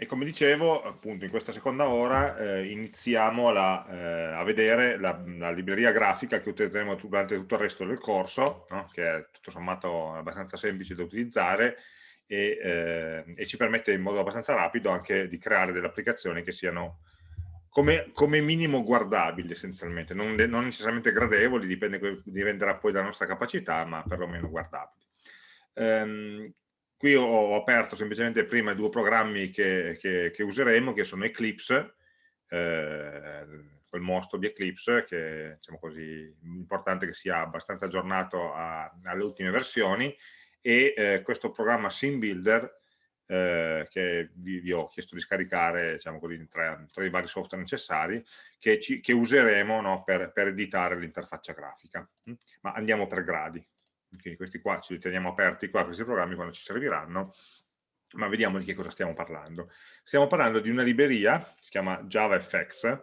e come dicevo, appunto, in questa seconda ora eh, iniziamo la, eh, a vedere la, la, libreria grafica che utilizzeremo durante tutto il resto del corso, no? che è tutto sommato abbastanza semplice da utilizzare e, eh, e, ci permette in modo abbastanza rapido anche di creare delle applicazioni che siano come, come minimo guardabili essenzialmente, non, non, necessariamente gradevoli, dipende, dipenderà poi dalla nostra capacità, ma perlomeno guardabili. Um, Qui ho aperto semplicemente prima due programmi che, che, che useremo, che sono Eclipse, eh, quel mostro di Eclipse, che diciamo così, importante che sia abbastanza aggiornato a, alle ultime versioni, e eh, questo programma SimBuilder, eh, che vi, vi, ho chiesto di scaricare diciamo così, tra, tra, i vari software necessari, che, ci, che useremo no, per, per editare l'interfaccia grafica. Ma andiamo per gradi quindi questi qua ci teniamo aperti qua, questi programmi quando ci serviranno, ma vediamo di che cosa stiamo parlando. Stiamo parlando di una libreria, si chiama JavaFX,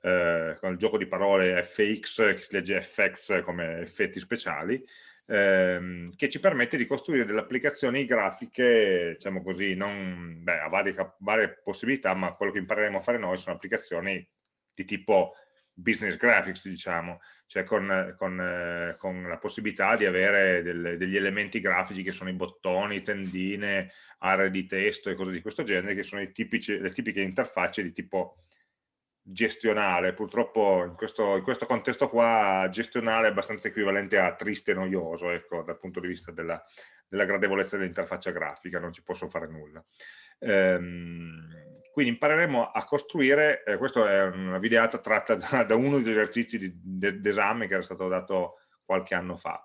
eh, con il gioco di parole FX, che si legge FX come effetti speciali, ehm, che ci permette di costruire delle applicazioni grafiche, diciamo così, non, beh, a varie, varie possibilità, ma quello che impareremo a fare noi sono applicazioni di tipo business graphics, diciamo, cioè con, con, eh, con la possibilità di avere del, degli elementi grafici che sono i bottoni, tendine, aree di testo e cose di questo genere, che sono tipici, le tipiche interfacce di tipo gestionale. Purtroppo in questo, in questo, contesto qua gestionale è abbastanza equivalente a triste e noioso, ecco, dal punto di vista della, della gradevolezza dell'interfaccia grafica, non ci posso fare nulla. Ehm, quindi impareremo a costruire, eh, questa è una videata tratta da, da uno degli esercizi d'esame che era stato dato qualche anno fa.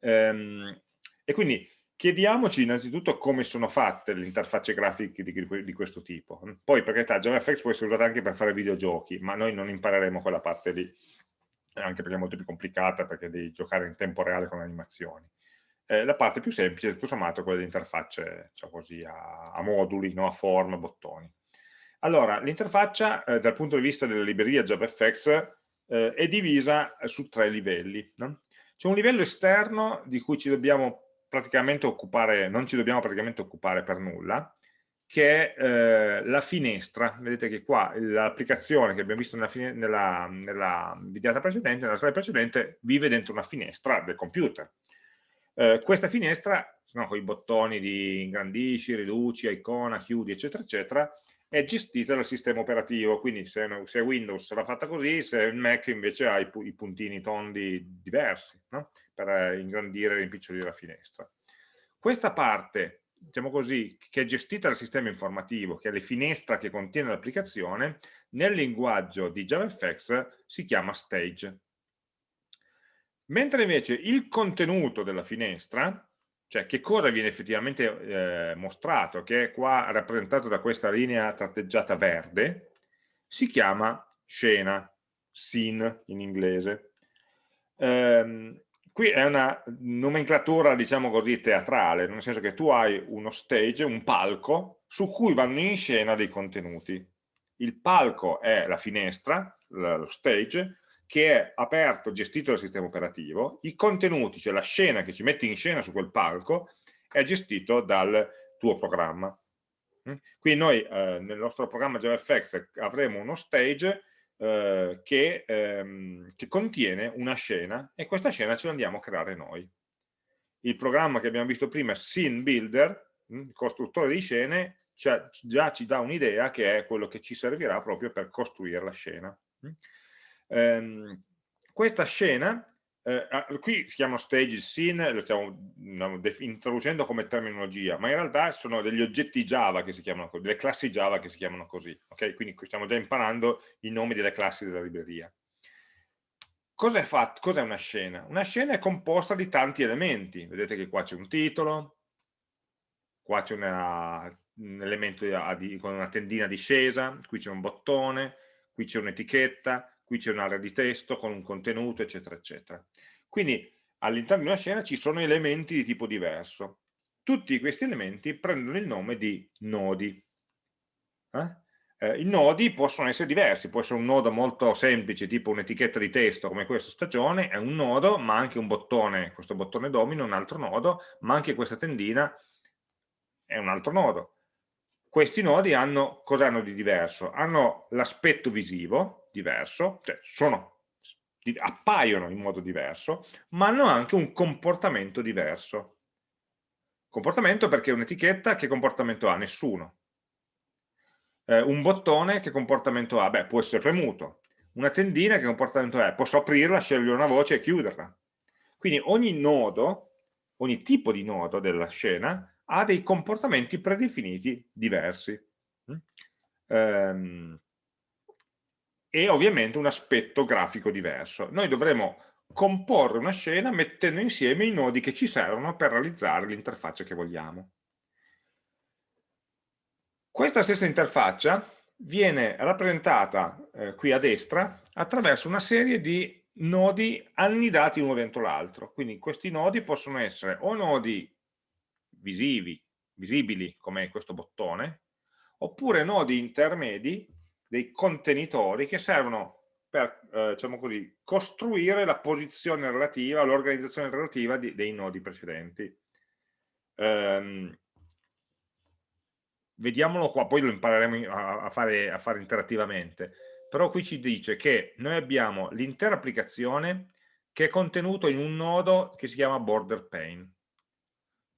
Ehm, e quindi chiediamoci innanzitutto come sono fatte le interfacce grafiche di, di questo tipo. Poi per carità JavaFX può essere usata anche per fare videogiochi, ma noi non impareremo quella parte lì, anche perché è molto più complicata, perché devi giocare in tempo reale con le animazioni. Eh, la parte più semplice, tutto sommato, è quella di interfacce cioè così, a, a moduli, no? a form, bottoni. Allora, l'interfaccia eh, dal punto di vista della libreria JavaFX eh, è divisa su tre livelli. No? C'è un livello esterno di cui ci dobbiamo praticamente occupare, non ci dobbiamo praticamente occupare per nulla, che è eh, la finestra. Vedete che qua l'applicazione che abbiamo visto nella, nella, nella videata precedente, nella slide precedente, vive dentro una finestra del computer. Eh, questa finestra, no, con i bottoni di ingrandisci, riduci, icona, chiudi, eccetera, eccetera, è gestita dal sistema operativo, quindi se, se Windows sarà fatta così, se il Mac invece ha i, i puntini tondi diversi, no? per eh, ingrandire e rimpicciolire la finestra. Questa parte, diciamo così, che è gestita dal sistema informativo, che è la finestra che contiene l'applicazione, nel linguaggio di JavaFX si chiama stage. Mentre invece il contenuto della finestra, cioè che cosa viene effettivamente eh, mostrato, che è qua rappresentato da questa linea tratteggiata verde, si chiama scena, scene in inglese. Ehm, qui è una nomenclatura, diciamo così, teatrale, nel senso che tu hai uno stage, un palco, su cui vanno in scena dei contenuti. Il palco è la finestra, lo stage, che è aperto, gestito dal sistema operativo, i contenuti, cioè la scena che ci metti in scena su quel palco, è gestito dal tuo programma. Mm? Quindi noi eh, nel nostro programma JavaFX avremo uno stage eh, che, ehm, che, contiene una scena e questa scena ce l'andiamo a creare noi. Il programma che abbiamo visto prima, Scene Builder, mm, il costruttore di scene, cioè, già ci dà un'idea che è quello che ci servirà proprio per costruire la scena. Ehm, questa scena, eh, qui si chiama stage scene, lo stiamo introducendo come terminologia, ma in realtà sono degli oggetti Java che si chiamano così, delle classi Java che si chiamano così, ok? Quindi stiamo già imparando i nomi delle classi della libreria. Cos'è cos una scena? Una scena è composta di tanti elementi, vedete che qua c'è un titolo, qua c'è un elemento di, con una tendina discesa, qui c'è un bottone, qui c'è un'etichetta, qui c'è un'area di testo con un contenuto, eccetera, eccetera. Quindi all'interno di una scena ci sono elementi di tipo diverso. Tutti questi elementi prendono il nome di nodi. Eh? Eh, I nodi possono essere diversi, può essere un nodo molto semplice, tipo un'etichetta di testo come questa stagione, è un nodo, ma anche un bottone, questo bottone domino, un altro nodo, ma anche questa tendina è un altro nodo questi nodi hanno, cosa hanno di diverso? Hanno l'aspetto visivo diverso, cioè sono, appaiono in modo diverso, ma hanno anche un comportamento diverso. Comportamento perché un'etichetta che comportamento ha? Nessuno. Eh, un bottone che comportamento ha? Beh, può essere premuto. Una tendina che comportamento è? Posso aprirla, scegliere una voce e chiuderla. Quindi ogni nodo, ogni tipo di nodo della scena ha dei comportamenti predefiniti diversi. Um, e ovviamente un aspetto grafico diverso. Noi dovremo comporre una scena mettendo insieme i nodi che ci servono per realizzare l'interfaccia che vogliamo. Questa stessa interfaccia viene rappresentata eh, qui a destra attraverso una serie di nodi annidati uno dentro l'altro. Quindi questi nodi possono essere o nodi visivi, visibili come questo bottone, oppure nodi intermedi, dei contenitori che servono per eh, diciamo così, costruire la posizione relativa, l'organizzazione relativa di, dei nodi precedenti. Um, vediamolo qua, poi lo impareremo a, a, fare, a fare interattivamente, però qui ci dice che noi abbiamo l'intera applicazione che è contenuto in un nodo che si chiama border pane.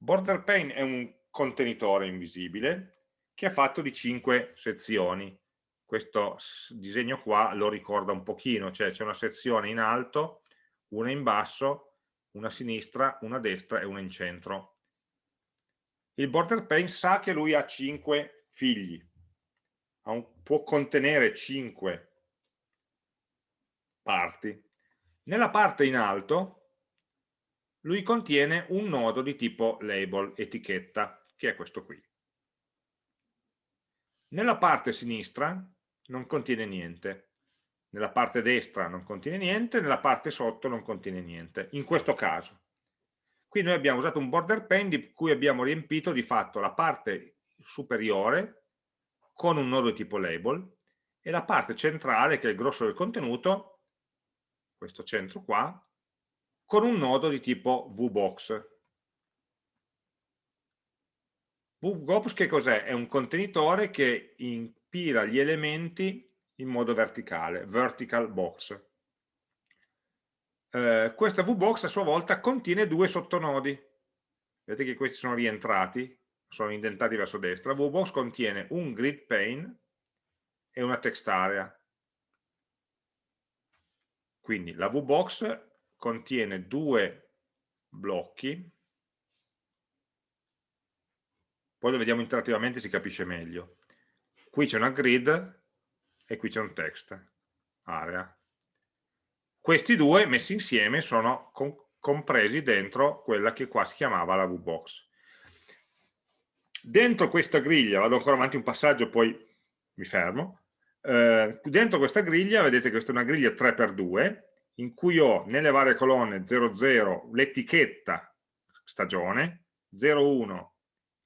Border pane è un contenitore invisibile che è fatto di cinque sezioni. Questo disegno qua lo ricorda un pochino, cioè c'è una sezione in alto, una in basso, una a sinistra, una a destra e una in centro. Il border pane sa che lui ha cinque figli, può contenere cinque parti. Nella parte in alto lui contiene un nodo di tipo label, etichetta, che è questo qui. Nella parte sinistra non contiene niente, nella parte destra non contiene niente, nella parte sotto non contiene niente, in questo caso. Qui noi abbiamo usato un border pane di cui abbiamo riempito di fatto la parte superiore con un nodo di tipo label e la parte centrale, che è il grosso del contenuto, questo centro qua, con un nodo di tipo VBox. VBox che cos'è? È un contenitore che impila gli elementi in modo verticale, vertical box. Eh, questa VBox a sua volta contiene due sottonodi. Vedete che questi sono rientrati, sono indentati verso destra. VBox contiene un grid pane e una text area. Quindi la VBox contiene due blocchi, poi lo vediamo interattivamente si capisce meglio. Qui c'è una grid e qui c'è un text, area. Questi due messi insieme sono compresi dentro quella che qua si chiamava la VBox. Dentro questa griglia, vado ancora avanti un passaggio, poi mi fermo, eh, dentro questa griglia, vedete che questa è una griglia 3x2, in cui ho nelle varie colonne 00 l'etichetta stagione, 01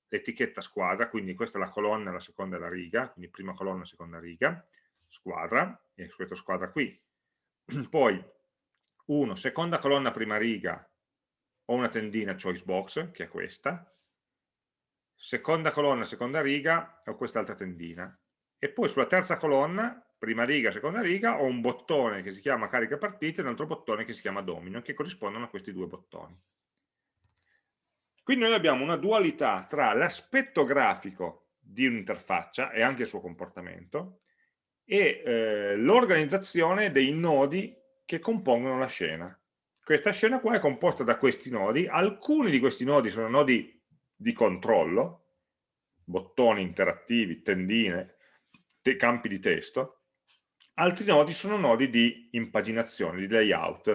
l'etichetta squadra, quindi questa è la colonna, la seconda è la riga, quindi prima colonna, seconda riga, squadra, e questa squadra qui. Poi 1, seconda colonna, prima riga, ho una tendina choice box, che è questa, seconda colonna, seconda riga, ho quest'altra tendina. E poi sulla terza colonna prima riga, seconda riga, ho un bottone che si chiama carica partite e un altro bottone che si chiama domino, che corrispondono a questi due bottoni. Quindi noi abbiamo una dualità tra l'aspetto grafico di un'interfaccia e anche il suo comportamento e eh, l'organizzazione dei nodi che compongono la scena. Questa scena qua è composta da questi nodi, alcuni di questi nodi sono nodi di controllo, bottoni interattivi, tendine, campi di testo, Altri nodi sono nodi di impaginazione, di layout.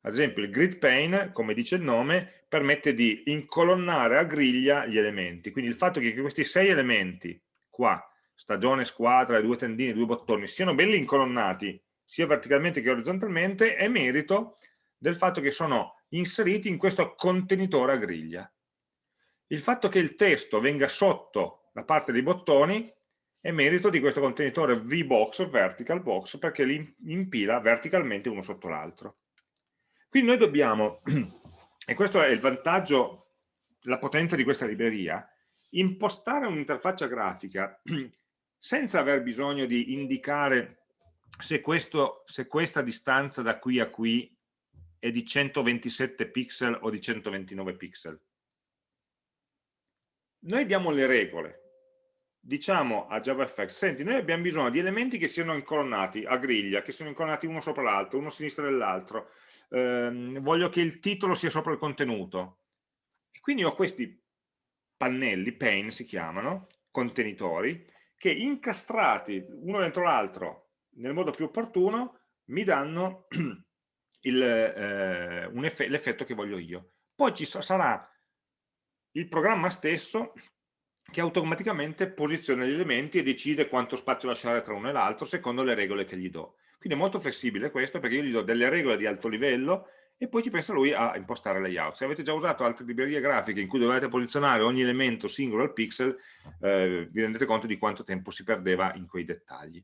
Ad esempio il grid pane, come dice il nome, permette di incolonnare a griglia gli elementi. Quindi il fatto che questi sei elementi, qua, stagione, squadra, due tendine, due bottoni, siano belli incolonnati, sia verticalmente che orizzontalmente, è merito del fatto che sono inseriti in questo contenitore a griglia. Il fatto che il testo venga sotto la parte dei bottoni è merito di questo contenitore VBox, vertical box, perché li impila verticalmente uno sotto l'altro. Quindi noi dobbiamo, e questo è il vantaggio, la potenza di questa libreria, impostare un'interfaccia grafica senza aver bisogno di indicare se, questo, se questa distanza da qui a qui è di 127 pixel o di 129 pixel. Noi diamo le regole, diciamo a JavaFX, senti, noi abbiamo bisogno di elementi che siano incolonnati a griglia, che siano incolonnati uno sopra l'altro, uno a sinistra dell'altro, ehm, voglio che il titolo sia sopra il contenuto. E quindi ho questi pannelli, pane si chiamano, contenitori, che incastrati uno dentro l'altro nel modo più opportuno mi danno eh, l'effetto che voglio io. Poi ci sarà il programma stesso che automaticamente posiziona gli elementi e decide quanto spazio lasciare tra uno e l'altro secondo le regole che gli do. Quindi è molto flessibile questo perché io gli do delle regole di alto livello e poi ci pensa lui a impostare layout. Se avete già usato altre librerie grafiche in cui dovete posizionare ogni elemento singolo al pixel, eh, vi rendete conto di quanto tempo si perdeva in quei dettagli.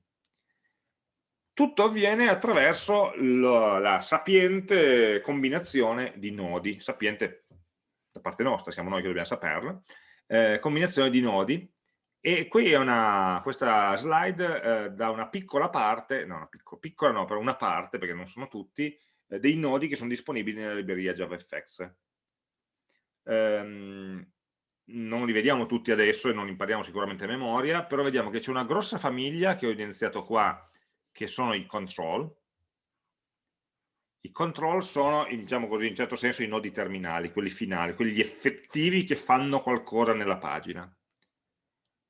Tutto avviene attraverso la, la sapiente combinazione di nodi, sapiente da parte nostra, siamo noi che dobbiamo saperlo, eh, combinazione di nodi e qui è una, questa slide eh, da una piccola parte, no, una piccola, piccola no, però una parte, perché non sono tutti, eh, dei nodi che sono disponibili nella libreria JavaFX. Ehm, non li vediamo tutti adesso e non impariamo sicuramente a memoria, però vediamo che c'è una grossa famiglia che ho evidenziato qua, che sono i control. I control sono, diciamo così, in certo senso i nodi terminali, quelli finali, quelli effettivi che fanno qualcosa nella pagina.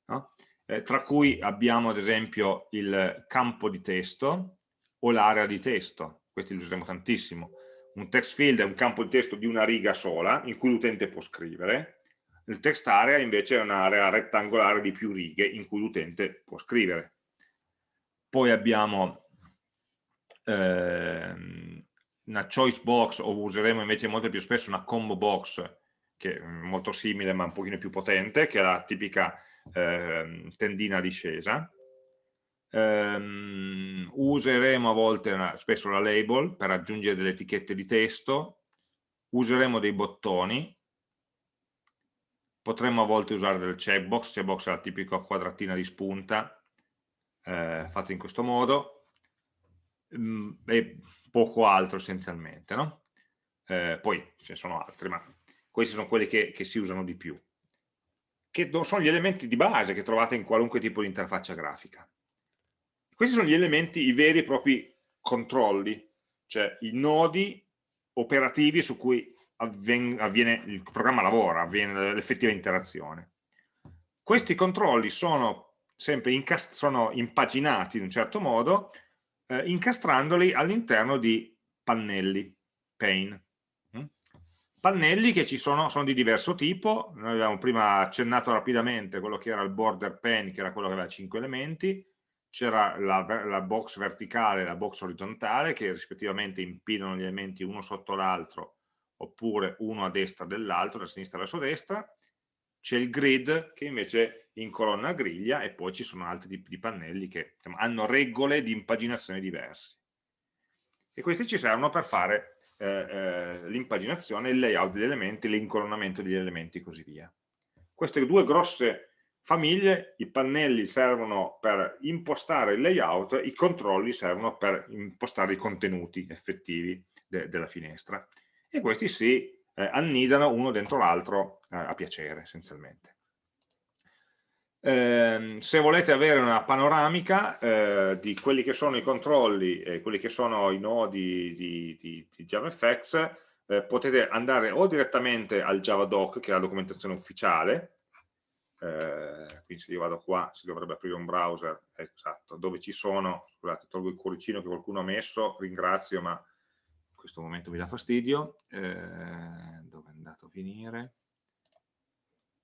No? Eh, tra cui abbiamo ad esempio il campo di testo o l'area di testo, questi li useremo tantissimo. Un text field è un campo di testo di una riga sola in cui l'utente può scrivere, il text area invece è un'area rettangolare di più righe in cui l'utente può scrivere. Poi abbiamo ehm, una choice box o useremo invece molto più spesso una combo box che è molto simile ma un pochino più potente, che è la tipica eh, tendina discesa. Um, useremo a volte una, spesso la label per aggiungere delle etichette di testo, useremo dei bottoni, potremmo a volte usare del checkbox, checkbox è la tipica quadratina di spunta eh, fatta in questo modo, um, e poco altro essenzialmente. No? Eh, poi ce ne sono altri, ma questi sono quelli che, che si usano di più che sono gli elementi di base che trovate in qualunque tipo di interfaccia grafica. Questi sono gli elementi, i veri e propri controlli, cioè i nodi operativi su cui avviene, avviene il programma lavora, avviene l'effettiva interazione. Questi controlli sono sempre sono impaginati in un certo modo, eh, incastrandoli all'interno di pannelli, pane. Pannelli che ci sono, sono di diverso tipo, noi abbiamo prima accennato rapidamente quello che era il border pen, che era quello che aveva 5 elementi, c'era la, la, box verticale e la box orizzontale che rispettivamente impilano gli elementi uno sotto l'altro oppure uno a destra dell'altro, da sinistra verso destra, c'è il grid che invece incolonna a griglia e poi ci sono altri tipi di pannelli che insomma, hanno regole di impaginazione diverse. E questi ci servono per fare eh, eh, l'impaginazione, il layout degli elementi, l'incolonnamento degli elementi e così via. Queste due grosse famiglie, i pannelli servono per impostare il layout, i controlli servono per impostare i contenuti effettivi de della finestra e questi si eh, annidano uno dentro l'altro eh, a piacere essenzialmente. Eh, se volete avere una panoramica eh, di quelli che sono i controlli e quelli che sono i nodi di, di, di JavaFX, eh, potete andare o direttamente al JavaDoc, che è la documentazione ufficiale, eh, quindi se io vado qua si dovrebbe aprire un browser, esatto, dove ci sono, scusate, tolgo il cuoricino che qualcuno ha messo, ringrazio, ma in questo momento mi dà fastidio, eh, dove è andato a finire?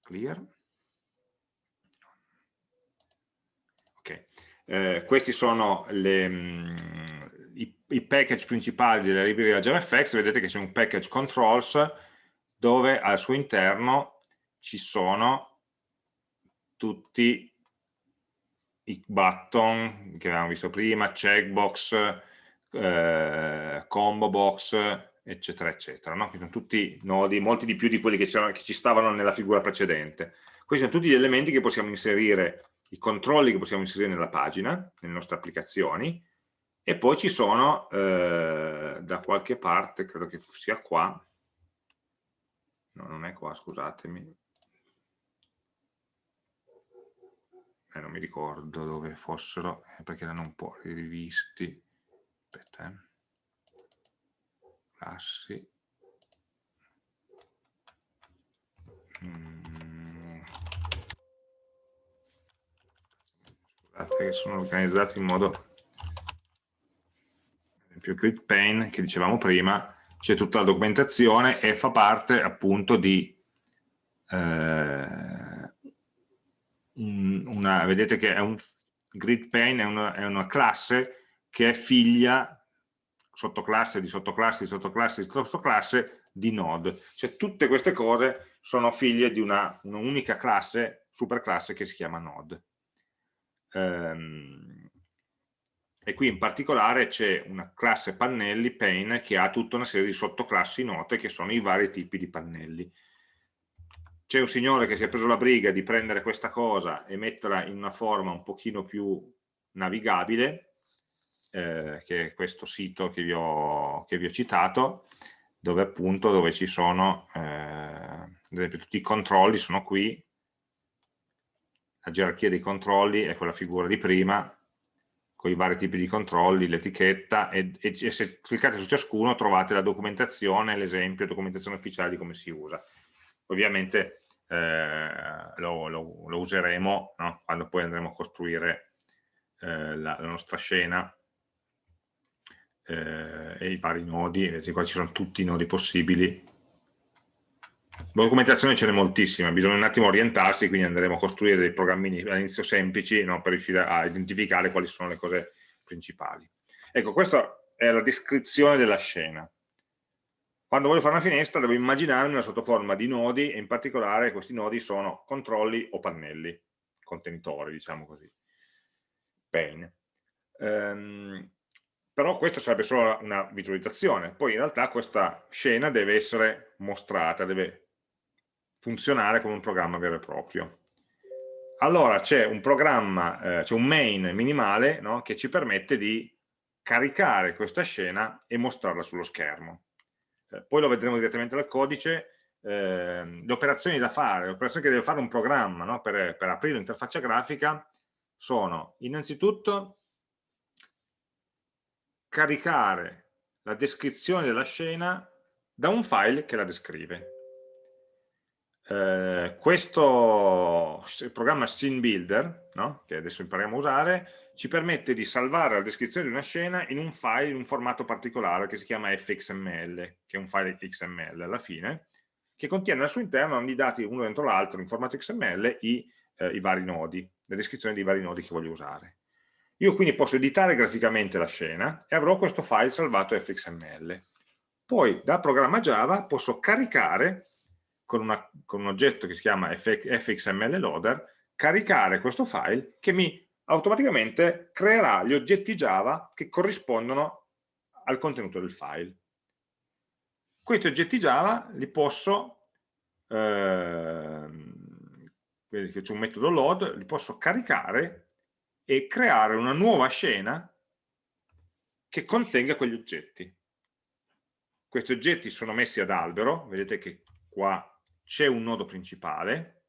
Clear Eh, questi sono le, mh, mm, i, i, package principali della libreria JavaFX, vedete che c'è un package controls dove al suo interno ci sono tutti i button che avevamo visto prima, checkbox, eh, combo box, eccetera, eccetera, no? che sono tutti nodi, molti di più di quelli che, che ci stavano nella figura precedente. Questi sono tutti gli elementi che possiamo inserire, i controlli che possiamo inserire nella pagina, nelle nostre applicazioni, e poi ci sono eh, da qualche parte, credo che sia qua, no non è qua, scusatemi, eh, non mi ricordo dove fossero, eh, perché erano un po' rivisti, aspetta, eh. classi, mm. Scusate che sono organizzati in modo esempio grid pane che dicevamo prima c'è tutta la documentazione e fa parte appunto di eh, una, vedete che è un grid pane è una, è una classe che è figlia sottoclasse di sottoclasse di sottoclasse di sottoclasse di node. Cioè tutte queste cose sono figlie di una, un'unica classe, superclasse che si chiama node. Ehm, e qui in particolare c'è una classe pannelli, pane, che ha tutta una serie di sottoclassi note che sono i vari tipi di pannelli. C'è un signore che si è preso la briga di prendere questa cosa e metterla in una forma un pochino più navigabile, eh, che è questo sito che vi ho, che vi ho citato, dove appunto dove ci sono, eh, ad esempio tutti i controlli sono qui, la gerarchia dei controlli è quella figura di prima, con i vari tipi di controlli, l'etichetta e, e, e se cliccate su ciascuno trovate la documentazione, l'esempio, documentazione ufficiale di come si usa. Ovviamente eh, lo, lo, lo, useremo no? quando poi andremo a costruire eh, la, la, nostra scena eh, e i vari nodi, qua ci sono tutti i nodi possibili. Documentazione ce n'è moltissima, bisogna un attimo orientarsi, quindi andremo a costruire dei programmini all'inizio semplici no? per riuscire a identificare quali sono le cose principali. Ecco, questa è la descrizione della scena. Quando voglio fare una finestra devo immaginarmi una sottoforma di nodi e in particolare questi nodi sono controlli o pannelli, contenitori diciamo così, pane. Um, però questo sarebbe solo una visualizzazione, poi in realtà questa scena deve essere mostrata, deve funzionare come un programma vero e proprio. Allora c'è un programma, eh, c'è un main minimale no, che ci permette di caricare questa scena e mostrarla sullo schermo. Eh, poi lo vedremo direttamente dal codice, eh, le operazioni da fare, le operazioni che deve fare un programma no? per, per aprire l'interfaccia grafica sono innanzitutto caricare la descrizione della scena da un file che la descrive. Eh, questo programma Scene Builder, no? che adesso impariamo a usare, ci permette di salvare la descrizione di una scena in un file in un formato particolare che si chiama fxml, che è un file XML alla fine, che contiene al suo interno ogni dati uno dentro l'altro in formato XML i, eh, i vari nodi, le descrizioni dei vari nodi che voglio usare. Io quindi posso editare graficamente la scena e avrò questo file salvato fxml. Poi dal programma Java posso caricare con, una, con un oggetto che si chiama fxml loader, caricare questo file che mi automaticamente creerà gli oggetti Java che corrispondono al contenuto del file. Questi oggetti Java li posso, che c'è un metodo load, li posso caricare e creare una nuova scena che contenga quegli oggetti. Questi oggetti sono messi ad albero, vedete che qua c'è un nodo principale,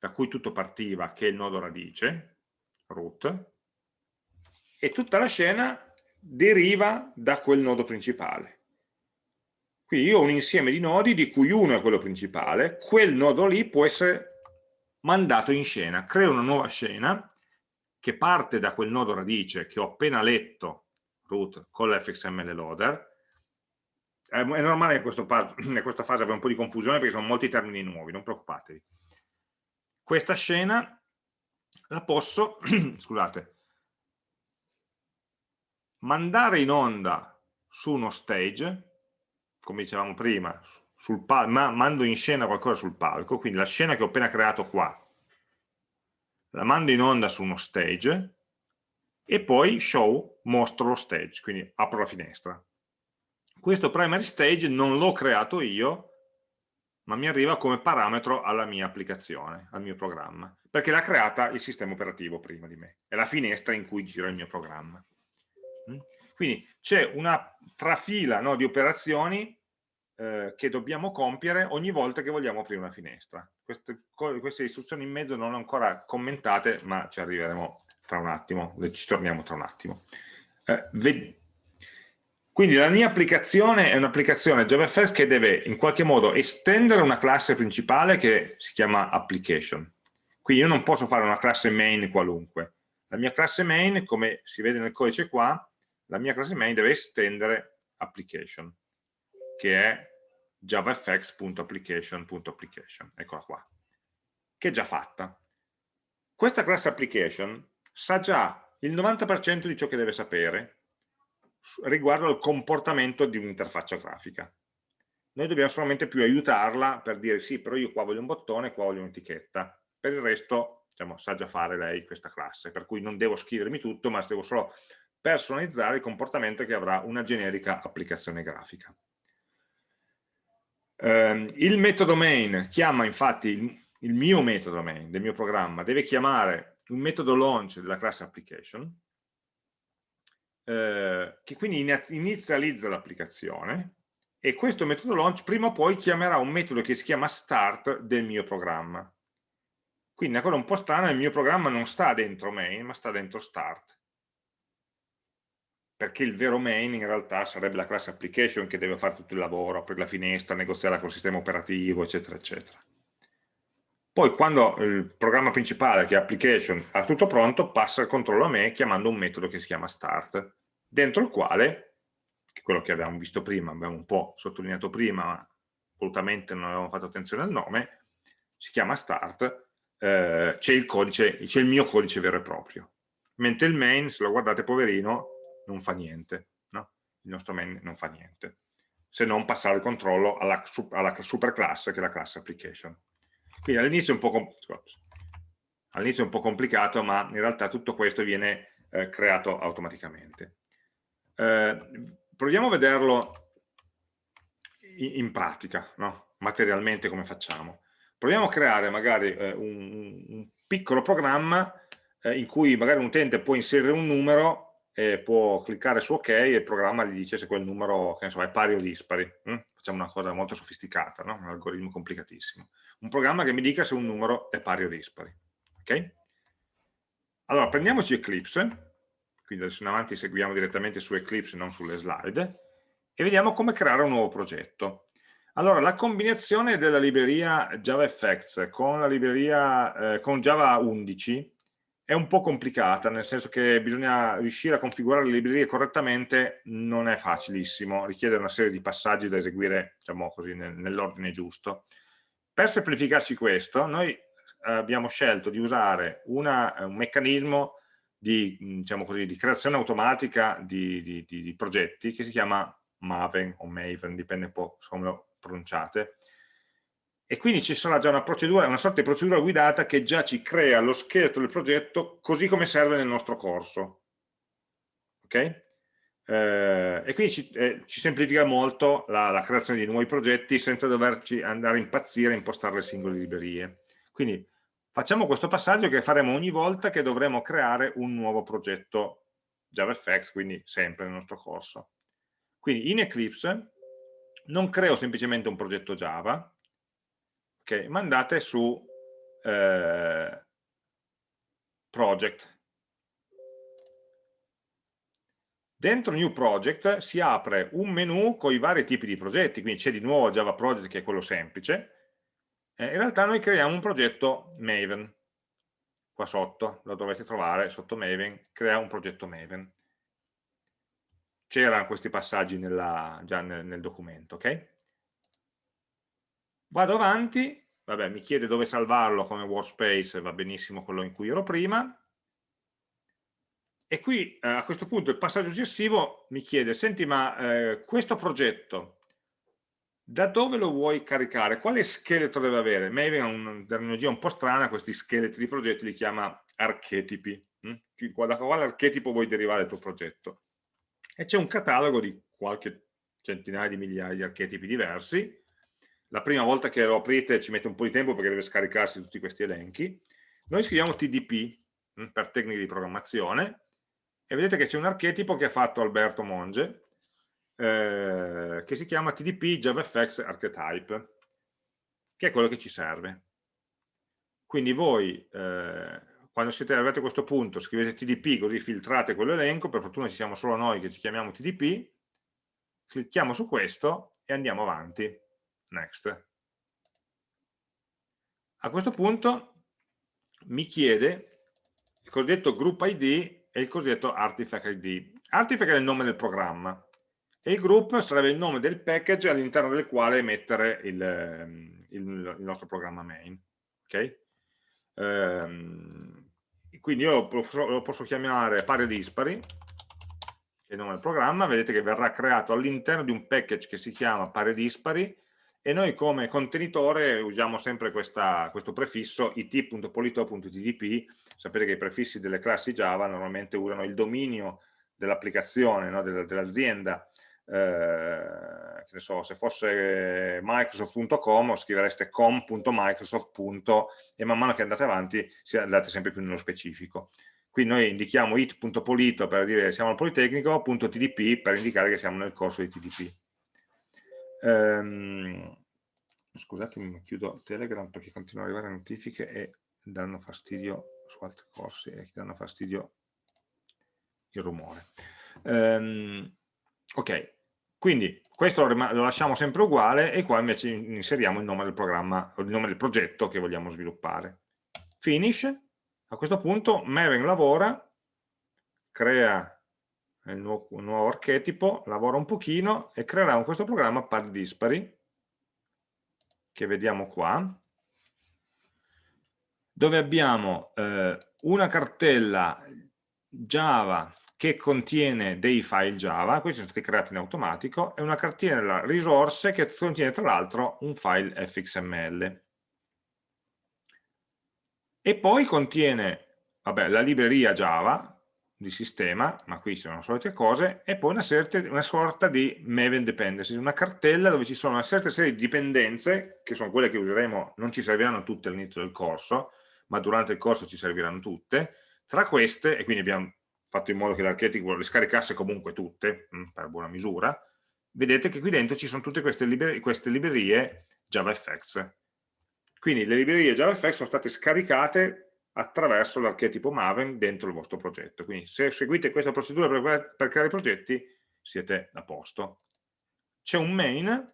da cui tutto partiva, che è il nodo radice, root, e tutta la scena deriva da quel nodo principale. Quindi io ho un insieme di nodi di cui uno è quello principale, quel nodo lì può essere mandato in scena, creo una nuova scena che parte da quel nodo radice che ho appena letto root con l'fxml loader, è normale che in questa fase abbia un po' di confusione perché sono molti termini nuovi, non preoccupatevi. Questa scena la posso, scusate, mandare in onda su uno stage, come dicevamo prima, sul ma mando in scena qualcosa sul palco, quindi la scena che ho appena creato qua, la mando in onda su uno stage e poi show mostro lo stage, quindi apro la finestra. Questo primary stage non l'ho creato io, ma mi arriva come parametro alla mia applicazione, al mio programma, perché l'ha creata il sistema operativo prima di me, è la finestra in cui gira il mio programma. Mm? Quindi c'è una trafila no, di operazioni eh, che dobbiamo compiere ogni volta che vogliamo aprire una finestra. Queste, queste istruzioni in mezzo non ancora commentate, ma ci arriveremo tra un attimo, ci torniamo tra un attimo. Eh, quindi la mia applicazione è un'applicazione JavaFX che deve in qualche modo estendere una classe principale che si chiama application. Quindi io non posso fare una classe main qualunque. La mia classe main, come si vede nel codice qua, la mia classe main deve estendere application, che è javafx.application.application. Eccola qua, che è già fatta. Questa classe application sa già il 90% di ciò che deve sapere riguardo al comportamento di un'interfaccia grafica. Noi dobbiamo solamente più aiutarla per dire sì, però io qua voglio un bottone, qua voglio un'etichetta. Per il resto, diciamo, sa già fare lei questa classe, per cui non devo scrivermi tutto, ma devo solo personalizzare il comportamento che avrà una generica applicazione grafica. Eh, il metodo main chiama infatti il, il mio metodo main del mio programma, deve chiamare un metodo launch della classe application, eh, che quindi inizializza l'applicazione e questo metodo launch prima o poi chiamerà un metodo che si chiama start del mio programma. Quindi una cosa un po' strana, il mio programma non sta dentro main, ma sta dentro start. Perché il vero main in realtà sarebbe la classe application che deve fare tutto il lavoro, aprire la finestra, negoziare col sistema operativo, eccetera, eccetera. Poi quando il programma principale, che è application, ha tutto pronto, passa il controllo a me chiamando un metodo che si chiama start, dentro il quale, quello che abbiamo visto prima, abbiamo un po' sottolineato prima, ma volutamente non avevamo fatto attenzione al nome, si chiama start, eh, c'è il, il mio codice vero e proprio. Mentre il main, se lo guardate poverino, non fa niente, no? il nostro main non fa niente, se non passare il controllo alla, alla superclasse che è la classe application. Quindi all'inizio è, all è un po' complicato, ma in realtà tutto questo viene eh, creato automaticamente. Eh, proviamo a vederlo in, in pratica, no? materialmente come facciamo. Proviamo a creare magari eh, un, un, piccolo programma eh, in cui magari un utente può inserire un numero e può cliccare su ok e il programma gli dice se quel numero so, è pari o dispari. Hm? Facciamo una cosa molto sofisticata, no? un algoritmo complicatissimo un programma che mi dica se un numero è pari o dispari. Ok? Allora, prendiamoci Eclipse, quindi adesso in avanti seguiamo direttamente su Eclipse, non sulle slide, e vediamo come creare un nuovo progetto. Allora, la combinazione della libreria JavaFX con la libreria eh, con Java 11 è un po' complicata, nel senso che bisogna riuscire a configurare le librerie correttamente, non è facilissimo, richiede una serie di passaggi da eseguire, diciamo così, nell'ordine giusto. Per semplificarci questo, noi eh, abbiamo scelto di usare una, eh, un meccanismo di, mm, diciamo così, di, creazione automatica di, di, di, progetti che si chiama Maven o Maven, dipende un po' come lo pronunciate. E quindi ci sarà già una procedura, una sorta di procedura guidata che già ci crea lo scheletro del progetto così come serve nel nostro corso. Ok? Eh, e quindi ci, eh, ci, semplifica molto la, la, creazione di nuovi progetti senza doverci andare a impazzire e impostare le singole librerie. Quindi facciamo questo passaggio che faremo ogni volta che dovremo creare un nuovo progetto JavaFX, quindi sempre nel nostro corso. Quindi in Eclipse non creo semplicemente un progetto Java, okay, ma andate su eh, Project, Dentro New Project si apre un menu con i vari tipi di progetti, quindi c'è di nuovo Java Project che è quello semplice, eh, in realtà noi creiamo un progetto Maven, qua sotto, lo dovete trovare sotto Maven, crea un progetto Maven. C'erano questi passaggi nella, già nel, nel documento, ok? Vado avanti, vabbè, mi chiede dove salvarlo come workspace, va benissimo quello in cui ero prima, e qui eh, a questo punto il passaggio successivo mi chiede, senti ma eh, questo progetto da dove lo vuoi caricare? Quale scheletro deve avere? Maven ha una terminologia un po' strana, questi scheletri di progetti li chiama archetipi. Hm? Da quale archetipo vuoi derivare il tuo progetto? E c'è un catalogo di qualche centinaia di migliaia di archetipi diversi. la prima volta che lo aprite ci mette un po' di tempo perché deve scaricarsi tutti questi elenchi. Noi scriviamo TDP hm, per tecniche di programmazione e vedete che c'è un archetipo che ha fatto Alberto Monge eh, che si chiama TDP JavaFX Archetype che è quello che ci serve. Quindi voi eh, quando siete arrivati a questo punto scrivete TDP così filtrate quell'elenco, per fortuna ci siamo solo noi che ci chiamiamo TDP, clicchiamo su questo e andiamo avanti. Next. A questo punto mi chiede il cosiddetto group ID e il cosiddetto artifact ID. Artifact è il nome del programma e il group sarebbe il nome del package all'interno del quale mettere il, il, il, nostro programma main. Okay? Ehm, quindi io lo posso, lo posso chiamare pari dispari, che è il nome del programma, vedete che verrà creato all'interno di un package che si chiama pari dispari e noi come contenitore usiamo sempre questa, questo prefisso it.polito.tdp, sapete che i prefissi delle classi Java normalmente usano il dominio dell'applicazione, no, dell'azienda, eh, che ne so, se fosse microsoft.com scrivereste com.microsoft. e man mano che andate avanti andate sempre più nello specifico. Qui noi indichiamo it.polito per dire siamo al Politecnico, .tdp per indicare che siamo nel corso di TDP. Um, scusatemi, chiudo Telegram perché continuano ad arrivare notifiche e danno fastidio su altri corsi e danno fastidio il rumore. Um, ok, quindi questo lo, lo, lasciamo sempre uguale e qua invece inseriamo il nome del programma, il nome del progetto che vogliamo sviluppare. Finish, a questo punto Maven lavora, crea il nuovo, un nuovo archetipo, lavora un pochino e creerà questo programma pari dispari, che vediamo qua, dove abbiamo eh, una cartella Java che contiene dei file Java, questi sono stati creati in automatico, e una cartella risorse che contiene tra l'altro un file fxml. E poi contiene vabbè, la libreria Java, di sistema, ma qui ci sono le solite cose, e poi una, serte, una sorta di Maven dependencies, una cartella dove ci sono una certa serie di dipendenze, che sono quelle che useremo, non ci serviranno tutte all'inizio del corso, ma durante il corso ci serviranno tutte, tra queste, e quindi abbiamo fatto in modo che l'archetipo le scaricasse comunque tutte, mm, per buona misura, vedete che qui dentro ci sono tutte queste, liber queste librerie JavaFX. Quindi le librerie JavaFX sono state scaricate attraverso l'archetipo Maven dentro il vostro progetto. Quindi se seguite questa procedura per, per creare progetti siete a posto. C'è un main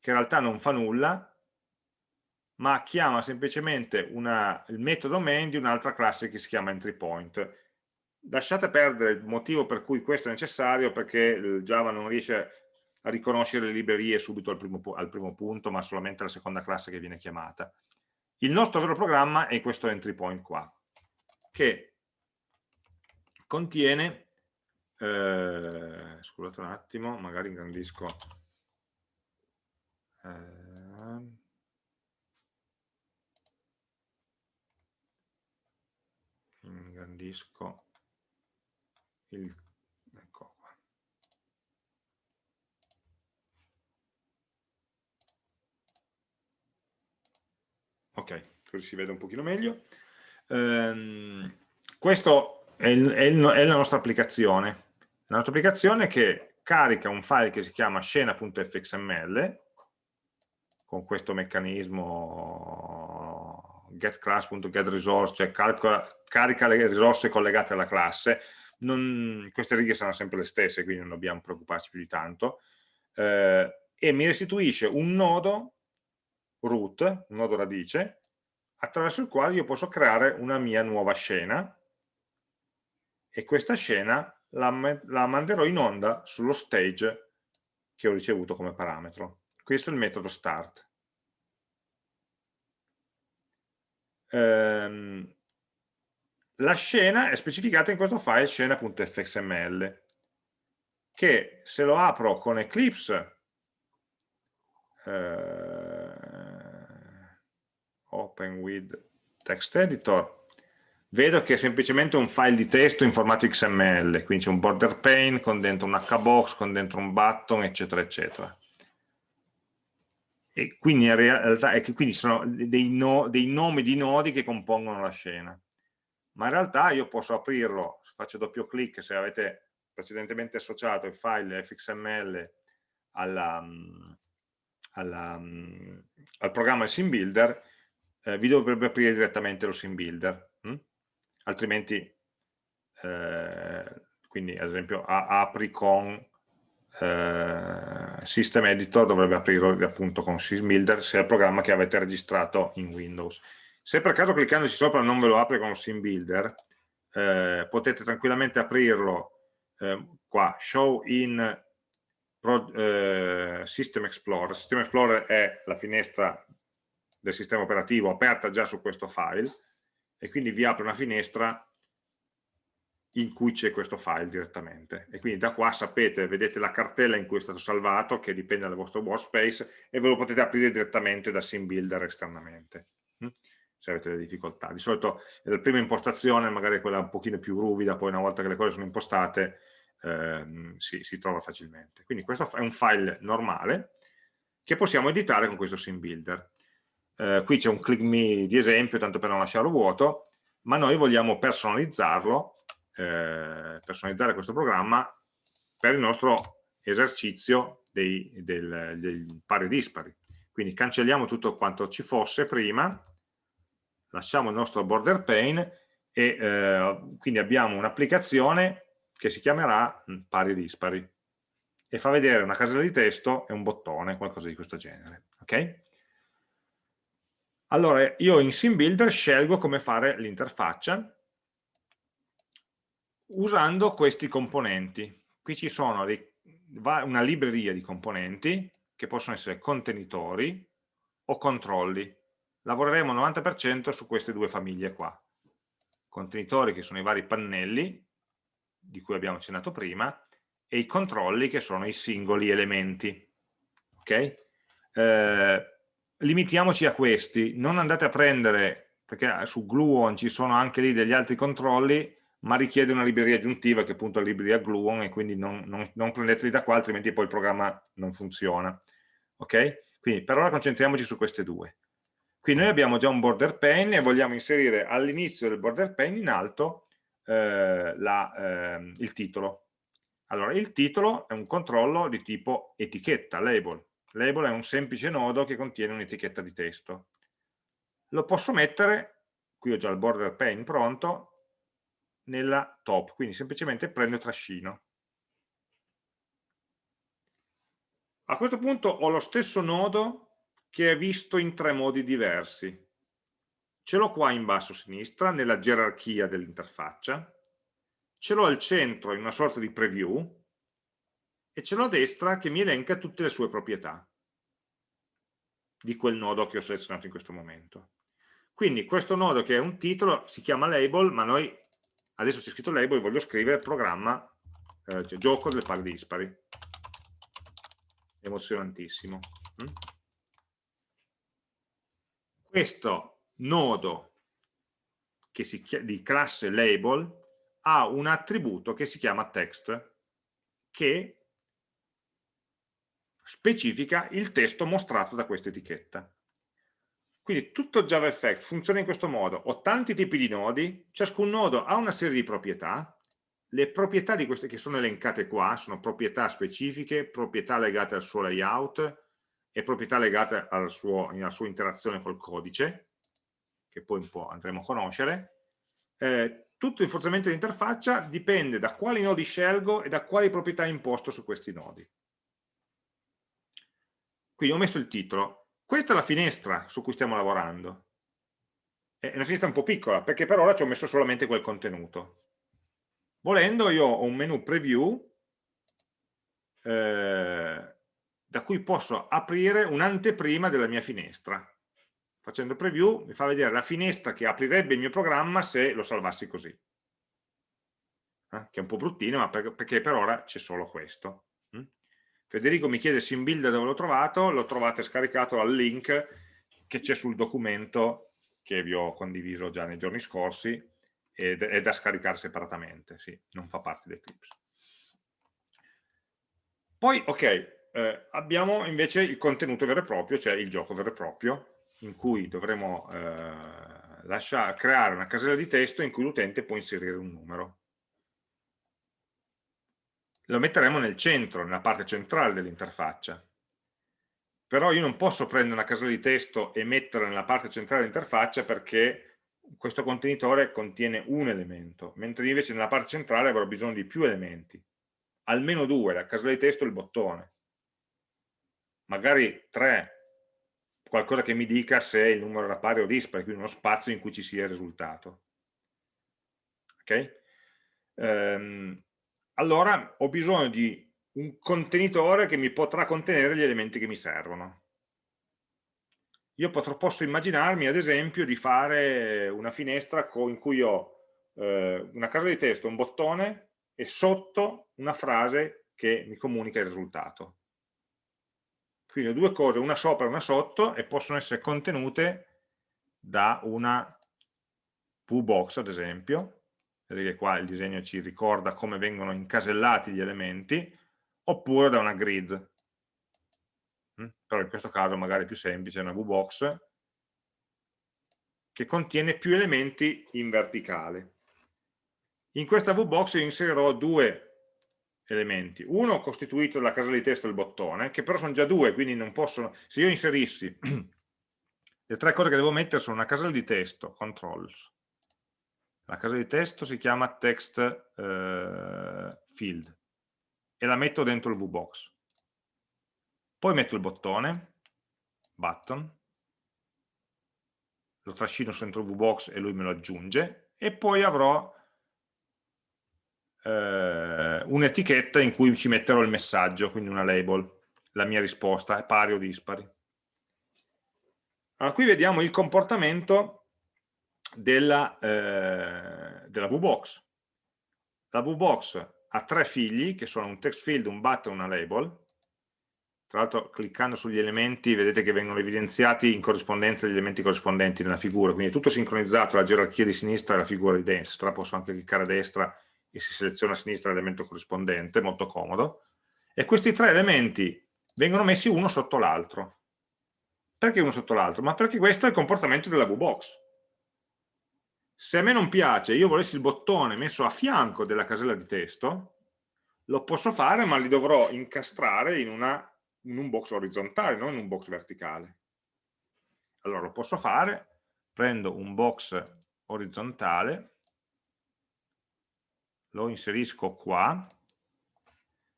che in realtà non fa nulla, ma chiama semplicemente una, il metodo main di un'altra classe che si chiama entry point. Lasciate perdere il motivo per cui questo è necessario, perché Java non riesce a riconoscere le librerie subito al primo, al primo punto, ma solamente alla seconda classe che viene chiamata. Il nostro vero programma è questo entry point qua, che contiene, eh, scusate un attimo, magari ingrandisco, eh, ingrandisco il ok, così si vede un pochino meglio. Ehm, questo è, è, è, la nostra applicazione, la nostra applicazione che carica un file che si chiama scena.fxml con questo meccanismo getClass.getResource, cioè calcola, carica le risorse collegate alla classe, non, queste righe saranno sempre le stesse, quindi non dobbiamo preoccuparci più di tanto, eh, e mi restituisce un nodo root, un nodo radice, attraverso il quale io posso creare una mia nuova scena e questa scena la, la manderò in onda sullo stage che ho ricevuto come parametro. Questo è il metodo start. Ehm, la scena è specificata in questo file scena.fxml che se lo apro con Eclipse eh, open with text editor vedo che è semplicemente un file di testo in formato XML, quindi c'è un border pane con dentro un hbox, con dentro un button, eccetera, eccetera. e quindi in realtà è che quindi sono dei, no, dei nomi di nodi che compongono la scena. Ma in realtà io posso aprirlo, faccio doppio clic se avete precedentemente associato il file fxml alla, alla, al programma Sim Builder, eh, vi dovrebbe aprire direttamente lo Sim Builder. Hm? Altrimenti, eh, quindi ad esempio apri con eh, System Editor dovrebbe aprirlo appunto con SysBuilder se è il programma che avete registrato in Windows. Se per caso cliccandoci sopra non ve lo apre con SysBuilder, eh, potete tranquillamente aprirlo eh, qua, Show in Pro, eh, System Explorer. System Explorer è la finestra del sistema operativo aperta già su questo file e quindi vi apre una finestra in cui c'è questo file direttamente e quindi da qua sapete, vedete la cartella in cui è stato salvato che dipende dal vostro workspace e ve lo potete aprire direttamente da SimBuilder esternamente hm? se avete delle difficoltà. Di solito la prima impostazione magari quella un pochino più ruvida, poi una volta che le cose sono impostate ehm, si, si, trova facilmente. Quindi questo è un file normale che possiamo editare con questo SimBuilder. Eh, qui c'è un click me di esempio, tanto per non lasciarlo vuoto, ma noi vogliamo personalizzarlo eh, personalizzare questo programma per il nostro esercizio dei, del, dei pari dispari. Quindi cancelliamo tutto quanto ci fosse prima, lasciamo il nostro border pane e eh, quindi abbiamo un'applicazione che si chiamerà mm, pari dispari e fa vedere una casella di testo e un bottone, qualcosa di questo genere. ok? Allora, io in SimBuilder scelgo come fare l'interfaccia usando questi componenti. Qui ci sono una libreria di componenti che possono essere contenitori o controlli. Lavoreremo 90% su queste due famiglie qua. Contenitori che sono i vari pannelli di cui abbiamo accennato prima e i controlli che sono i singoli elementi. Ok? Eh, limitiamoci a questi, non andate a prendere, perché su Gluon ci sono anche lì degli altri controlli, ma richiede una libreria aggiuntiva che è appunto la libreria Gluon e quindi non, non, non prendeteli da qua altrimenti poi il programma non funziona. Ok? quindi per ora concentriamoci su queste due. Qui noi abbiamo già un border pane e vogliamo inserire all'inizio del border pane in alto eh, la, eh, il titolo. Allora il titolo è un controllo di tipo etichetta, label label è un semplice nodo che contiene un'etichetta di testo lo posso mettere qui ho già il border pane pronto nella top, quindi semplicemente prendo e trascino. A questo punto ho lo stesso nodo che è visto in tre modi diversi. Ce l'ho qua in basso a sinistra, nella gerarchia dell'interfaccia, ce l'ho al centro in una sorta di preview e ce l'ho destra che mi elenca tutte le sue proprietà di quel nodo che ho selezionato in questo momento. Quindi questo nodo che è un titolo si chiama label, ma noi adesso c'è scritto label, voglio scrivere programma, eh, cioè gioco delle pari dispari. Emozionantissimo. Mm? Questo nodo si di classe label ha un attributo che si chiama text, che specifica il testo mostrato da questa etichetta. Quindi tutto JavaFX funziona in questo modo. Ho tanti tipi di nodi, ciascun nodo ha una serie di proprietà, le proprietà di queste che sono elencate qua sono proprietà specifiche, proprietà legate al suo layout e proprietà legate al suo, alla sua interazione col codice, che poi un po' andremo a conoscere. Eh, tutto il funzionamento dell'interfaccia dipende da quali nodi scelgo e da quali proprietà imposto su questi nodi. Quindi ho messo il titolo, questa è la finestra su cui stiamo lavorando. È una finestra un po' piccola, perché per ora ci ho messo solamente quel contenuto. Volendo io ho un menu preview eh, da cui posso aprire un'anteprima della mia finestra. Facendo preview mi fa vedere la finestra che aprirebbe il mio programma se lo salvassi così. Eh, che è un po' bruttino, ma per, perché per ora c'è solo questo. Federico mi chiede SimBuilder dove l'ho trovato, lo trovate scaricato al link che c'è sul documento che vi ho condiviso già nei giorni scorsi ed è da scaricare separatamente, sì, non fa parte dei clips. Poi, ok, eh, abbiamo invece il contenuto vero e proprio, cioè il gioco vero e proprio, in cui dovremo eh, lasciare, creare una casella di testo in cui l'utente può inserire un numero. Lo metteremo nel centro, nella parte centrale dell'interfaccia. Però io non posso prendere una casella di testo e metterla nella parte centrale dell'interfaccia perché questo contenitore contiene un elemento, mentre invece nella parte centrale avrò bisogno di più elementi. Almeno due, la casella di testo e il bottone magari tre, qualcosa che mi dica se il numero era pari o dispari, quindi uno spazio in cui ci sia il risultato. Ok? Ehm, allora ho bisogno di un contenitore che mi potrà contenere gli elementi che mi servono. Io potrò, posso immaginarmi ad esempio di fare una finestra in cui ho eh, una casa di testo, un bottone e sotto una frase che mi comunica il risultato. Quindi ho due cose, una sopra e una sotto, e possono essere contenute da una VBox, ad esempio. Vedete che qua il disegno ci ricorda come vengono incasellati gli elementi, oppure da una grid. Mm? Però in questo caso magari è più semplice, una VBox che contiene più elementi in verticale. In questa VBox inserirò due elementi. Uno costituito dalla casella di testo e il bottone, che però sono già due, quindi non possono... Se io inserissi le tre cose che devo mettere sono una casella di testo, controls. La casella di testo si chiama text eh, field e la metto dentro il VBox. Poi metto il bottone, button, lo trascino dentro il VBox e lui me lo aggiunge, e poi avrò eh, un'etichetta in cui ci metterò il messaggio, quindi una label, la mia risposta pari o dispari. Allora, qui vediamo il comportamento della, eh, della VBox. La VBox ha tre figli, che sono un text field, un button e una label. Tra l'altro, cliccando sugli elementi, vedete che vengono evidenziati in corrispondenza degli elementi corrispondenti nella figura, quindi è tutto sincronizzato, la gerarchia di sinistra e la figura di destra, posso anche cliccare a destra e si seleziona a sinistra l'elemento corrispondente, molto comodo, e questi tre elementi vengono messi uno sotto l'altro. Perché uno sotto l'altro? Ma perché questo è il comportamento della VBox. Se a me non piace, io volessi il bottone messo a fianco della casella di testo, lo posso fare, ma li dovrò incastrare in, una, in un box orizzontale, non in un box verticale. Allora lo posso fare, prendo un box orizzontale, lo inserisco qua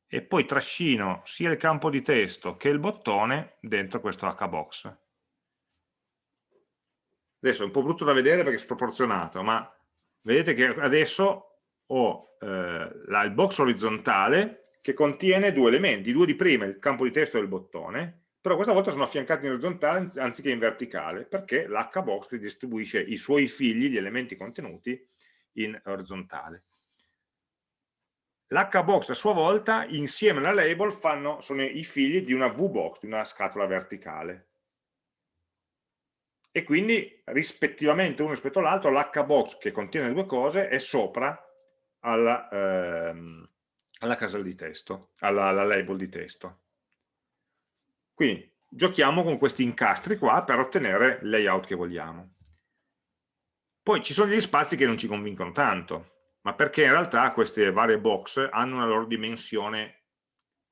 e poi trascino sia il campo di testo che il bottone dentro questo hbox. Adesso è un po' brutto da vedere perché è sproporzionato, ma vedete che adesso ho eh, la, il box orizzontale che contiene due elementi, due di prima, il campo di testo e il bottone, però questa volta sono affiancati in orizzontale anziché in verticale, perché l'hbox distribuisce i suoi figli, gli elementi contenuti, in orizzontale. L'hbox a sua volta, insieme alla label, fanno, sono i figli di una vbox, di una scatola verticale. E quindi, rispettivamente uno rispetto all'altro, l'hbox che contiene due cose è sopra alla, ehm, alla casella di testo, alla, alla label di testo. Quindi giochiamo con questi incastri qua per ottenere il layout che vogliamo. Poi ci sono degli spazi che non ci convincono tanto ma perché in realtà queste varie box hanno una loro dimensione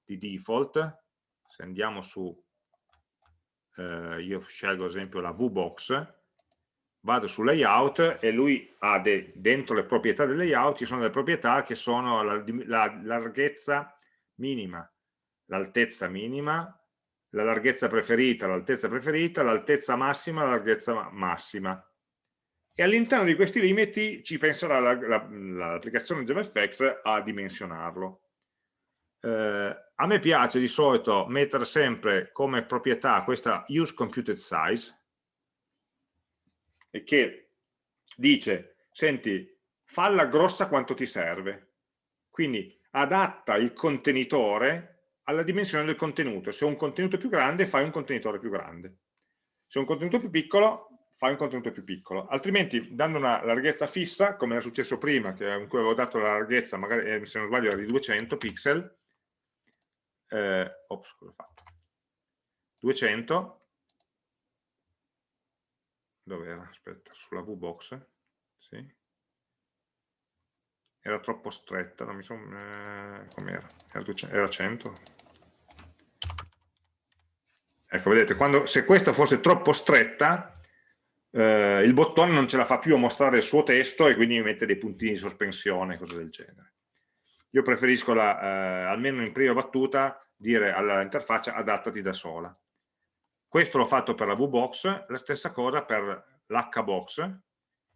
di default. Se andiamo su, eh, io scelgo ad esempio la VBox, vado su layout e lui ha dentro le proprietà del layout ci sono delle proprietà che sono la, la larghezza minima, l'altezza minima, la larghezza preferita, l'altezza preferita, l'altezza massima, la larghezza massima e all'interno di questi limiti ci penserà l'applicazione la, la, JavaFX a dimensionarlo. Eh, a me piace di solito mettere sempre come proprietà questa use computed size e che dice, senti, falla grossa quanto ti serve. Quindi adatta il contenitore alla dimensione del contenuto. Se un contenuto più grande, fai un contenitore più grande. Se un contenuto più piccolo, fai un contenuto più piccolo, altrimenti dando una larghezza fissa, come era successo prima, che, in cui avevo dato la larghezza, magari eh, se non sbaglio era di 200 pixel, eh, ops, cosa ho fatto? 200, dove era? Aspetta, sulla VBox, sì. Era troppo stretta, non mi sono... Eh, com'era? Era, era 100? Ecco, vedete, quando, se questa fosse troppo stretta, eh, il bottone non ce la fa più a mostrare il suo testo e quindi mi mette dei puntini di sospensione, cose del genere. Io preferisco, la, eh, almeno in prima battuta, dire all'interfaccia adattati da sola. Questo l'ho fatto per la VBox, la stessa cosa per l'HBox,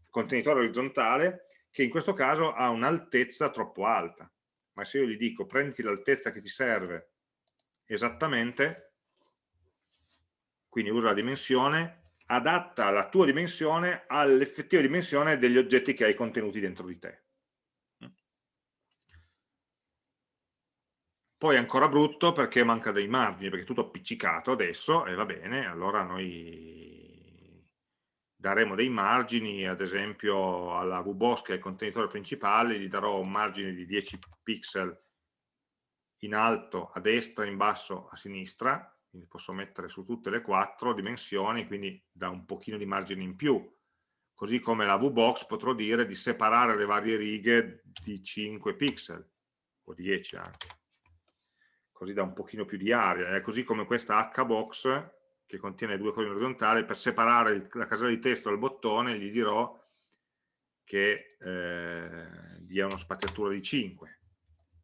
contenitore orizzontale, che in questo caso ha un'altezza troppo alta. Ma se io gli dico prenditi l'altezza che ti serve esattamente, quindi usa la dimensione, adatta la tua dimensione all'effettiva dimensione degli oggetti che hai contenuti dentro di te. Poi è ancora brutto perché manca dei margini, perché è tutto appiccicato adesso e va bene, allora noi daremo dei margini, ad esempio alla VBox che è il contenitore principale, gli darò un margine di 10 pixel in alto, a destra, in basso, a sinistra, quindi posso mettere su tutte le quattro dimensioni, quindi da un pochino di margine in più. Così come la VBox potrò dire di separare le varie righe di 5 pixel, o 10 anche. Così da un pochino più di aria. È così come questa HBox, che contiene due colonne orizzontali, per separare il, la casella di testo dal bottone gli dirò che eh, dia una spaziatura di 5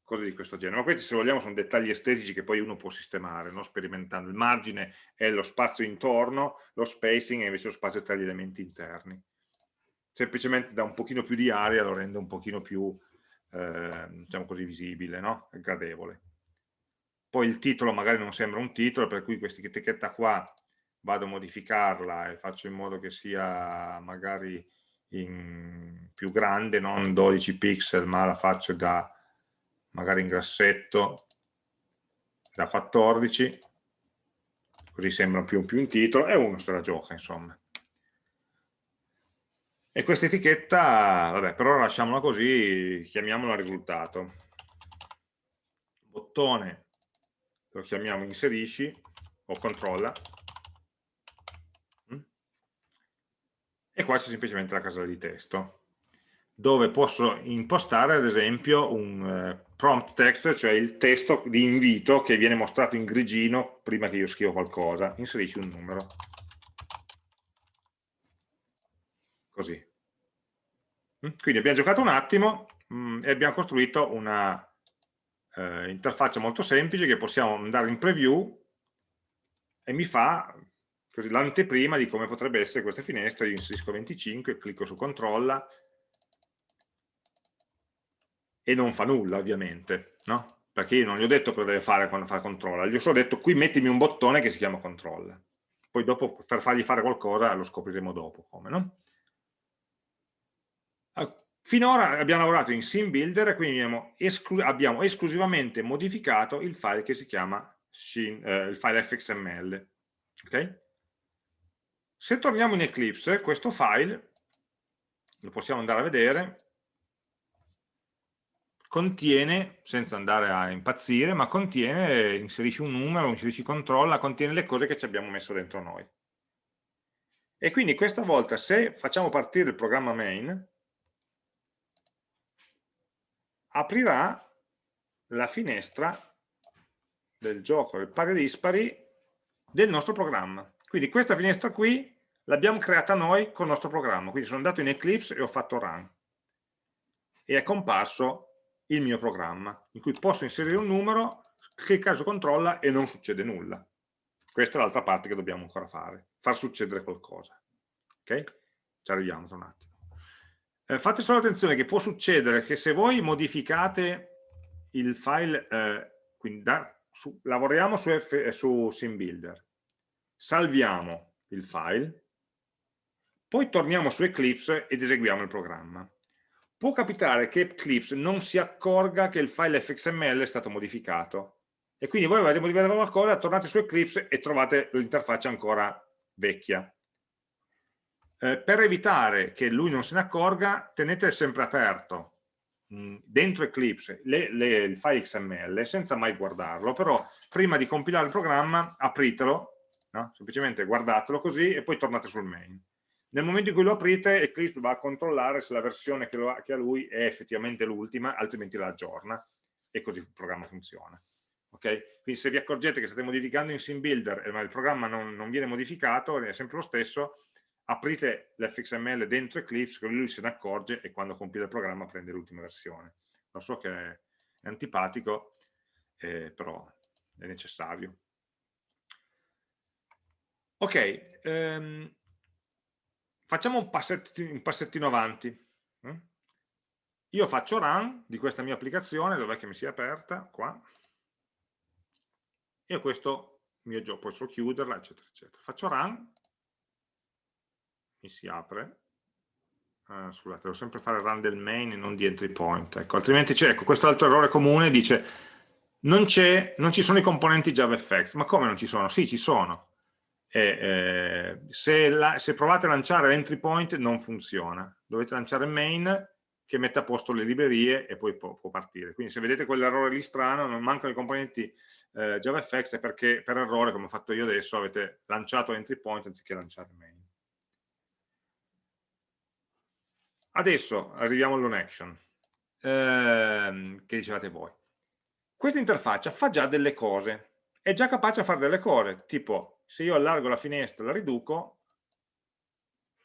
cose di questo genere. Ma questi se vogliamo sono dettagli estetici che poi uno può sistemare, no? sperimentando. Il margine è lo spazio intorno, lo spacing è invece lo spazio tra gli elementi interni. Semplicemente da un pochino più di aria lo rende un pochino più, eh, diciamo così, visibile, no? gradevole. Poi il titolo magari non sembra un titolo, per cui questa etichetta qua vado a modificarla e faccio in modo che sia magari più grande, non 12 pixel, ma la faccio da magari in grassetto da 14 così sembra più, più un titolo e uno se la gioca insomma. E questa etichetta vabbè per ora lasciamola così chiamiamola risultato. Bottone lo chiamiamo inserisci o controlla mm? e qua c'è semplicemente la casella di testo dove posso impostare ad esempio un eh, prompt text, cioè il testo di invito che viene mostrato in grigino prima che io scrivo qualcosa, inserisci un numero. Così. Mm? Quindi abbiamo giocato un attimo mm, e abbiamo costruito una eh, interfaccia molto semplice che possiamo andare in preview e mi fa l'anteprima di come potrebbe essere questa finestra, io inserisco 25, clicco su controlla, e non fa nulla ovviamente, no? Perché io non gli ho detto cosa deve fare quando fa controlla, gli ho solo detto qui mettimi un bottone che si chiama controlla. Poi dopo per fargli fare qualcosa lo scopriremo dopo come, no? Finora abbiamo lavorato in sim builder e quindi abbiamo, esclu abbiamo esclusivamente modificato il file che si chiama Shin, eh, il file fxml. Okay? Se torniamo in Eclipse, questo file lo possiamo andare a vedere, contiene, senza andare a impazzire, ma contiene, inserisci un numero, inserisci controlla, contiene le cose che ci abbiamo messo dentro noi. E quindi questa volta se facciamo partire il programma main, aprirà la finestra del gioco del pari dispari del nostro programma. Quindi questa finestra qui l'abbiamo creata noi con il nostro programma. Quindi sono andato in Eclipse e ho fatto run. E è comparso il mio programma, in cui posso inserire un numero, clicca su controlla e non succede nulla. Questa è l'altra parte che dobbiamo ancora fare, far succedere qualcosa. Ok? Ci arriviamo tra un attimo. Eh, fate solo attenzione che può succedere che se voi modificate il file, eh, quindi da, su, lavoriamo su, F, su SimBuilder, salviamo il file, poi torniamo su Eclipse ed eseguiamo il programma. Può capitare che Eclipse non si accorga che il file fxml è stato modificato. E quindi voi avete modificato qualcosa, tornate su Eclipse e trovate l'interfaccia ancora vecchia. Eh, per evitare che lui non se ne accorga, tenete sempre aperto mh, dentro Eclipse le, le, il file XML senza mai guardarlo, però prima di compilare il programma apritelo, no? semplicemente guardatelo così e poi tornate sul main. Nel momento in cui lo aprite Eclipse va a controllare se la versione che, ha, che ha lui è effettivamente l'ultima, altrimenti la aggiorna e così il programma funziona. Okay? Quindi se vi accorgete che state modificando in SimBuilder ma il programma non, non viene modificato, è sempre lo stesso, aprite l'fxml dentro Eclipse, così lui se ne accorge e quando compila il programma prende l'ultima versione. Lo so che è antipatico, eh, però è necessario. Ok, ehm, facciamo un passettino, un passettino avanti. Mm? Io faccio run di questa mia applicazione, dov'è che mi si è aperta? Qua. E questo mio gioco, posso chiuderla, eccetera, eccetera. Faccio run mi si apre. Uh, scusate, devo sempre fare run del main e non di entry point ecco, altrimenti c'è, ecco, questo altro errore comune dice non, non, ci sono i componenti JavaFX ma come non ci sono? sì, ci sono. E, eh, se, la, se, provate a lanciare l'entry point non funziona. Dovete lanciare main che mette a posto le librerie e poi può, può partire. Quindi se vedete quell'errore lì strano non mancano i componenti eh, JavaFX è perché per errore come ho fatto io adesso avete lanciato l'entry point anziché lanciare main Adesso arriviamo all'on action, ehm, che dicevate voi. Questa interfaccia fa già delle cose, è già capace a fare delle cose, tipo se io allargo la finestra la riduco,